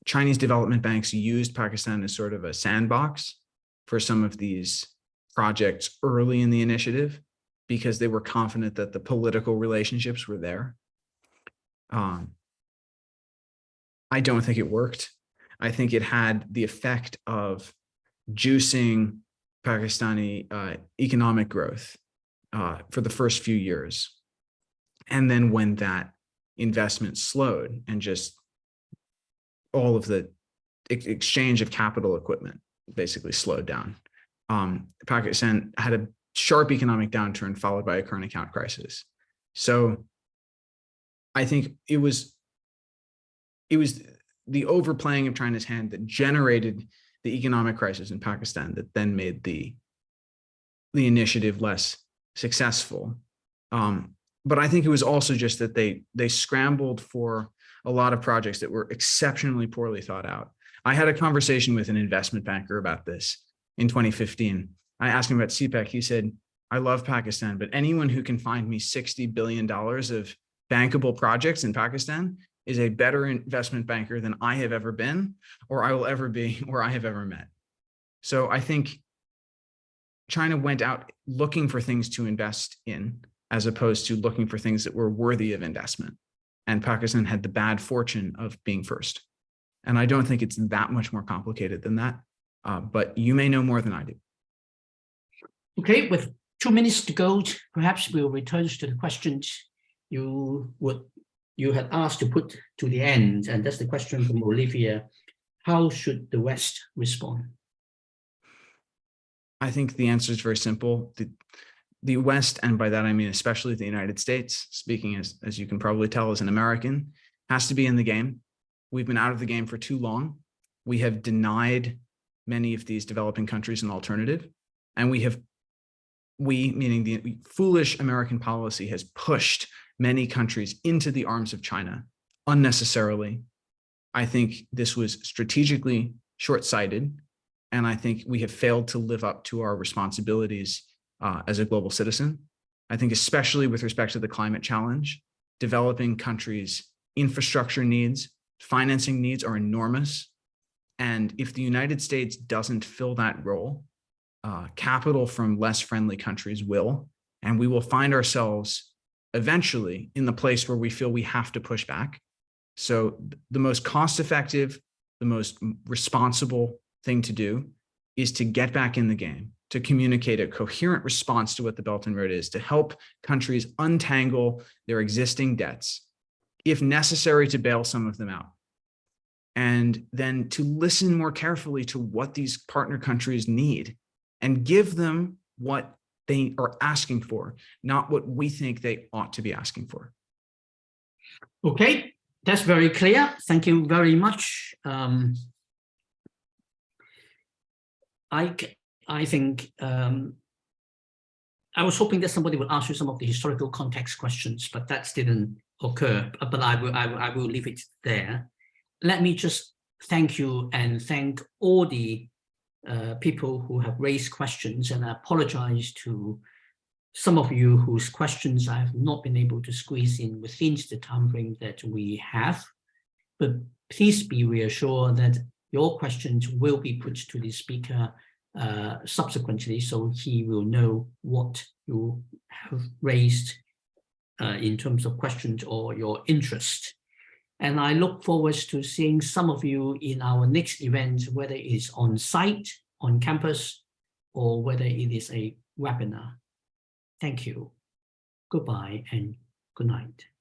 Speaker 2: Chinese development banks used Pakistan as sort of a sandbox for some of these projects early in the initiative because they were confident that the political relationships were there. Um, I don't think it worked. I think it had the effect of juicing Pakistani uh, economic growth uh, for the first few years. And then when that investment slowed and just all of the ex exchange of capital equipment basically slowed down. Um, Pakistan had a sharp economic downturn followed by a current account crisis. So I think it was it was the overplaying of China's hand that generated the economic crisis in Pakistan that then made the the initiative less successful. Um, but I think it was also just that they they scrambled for a lot of projects that were exceptionally poorly thought out. I had a conversation with an investment banker about this in 2015. I asked him about CPEC. He said, I love Pakistan, but anyone who can find me $60 billion of bankable projects in Pakistan is a better investment banker than I have ever been, or I will ever be, or I have ever met. So I think China went out looking for things to invest in, as opposed to looking for things that were worthy of investment. And Pakistan had the bad fortune of being first. And I don't think it's that much more complicated than that, uh, but you may know more than I do.
Speaker 1: Okay, with two minutes to go, perhaps we'll return to the questions you would you had asked to put to the end, and that's the question from Olivia. How should the West respond?
Speaker 2: I think the answer is very simple. The, the West, and by that I mean especially the United States, speaking as, as you can probably tell as an American, has to be in the game. We've been out of the game for too long. We have denied many of these developing countries an alternative, and we have, we, meaning the foolish American policy has pushed many countries into the arms of China unnecessarily. I think this was strategically short-sighted, and I think we have failed to live up to our responsibilities uh, as a global citizen. I think especially with respect to the climate challenge, developing countries' infrastructure needs, financing needs are enormous. And if the United States doesn't fill that role, uh, capital from less friendly countries will, and we will find ourselves eventually in the place where we feel we have to push back. So the most cost effective, the most responsible thing to do is to get back in the game, to communicate a coherent response to what the Belt and Road is, to help countries untangle their existing debts, if necessary to bail some of them out. And then to listen more carefully to what these partner countries need and give them what they are asking for, not what we think they ought to be asking for.
Speaker 1: Okay, that's very clear. Thank you very much. Um, I, I think um, I was hoping that somebody would ask you some of the historical context questions, but that didn't occur. But I will, I will, I will leave it there. Let me just thank you and thank all the uh, people who have raised questions and I apologize to some of you whose questions I have not been able to squeeze in within the time frame that we have. But please be reassured that your questions will be put to the speaker uh, subsequently, so he will know what you have raised uh, in terms of questions or your interest. And I look forward to seeing some of you in our next event, whether it's on site, on campus, or whether it is a webinar. Thank you. Goodbye and good night.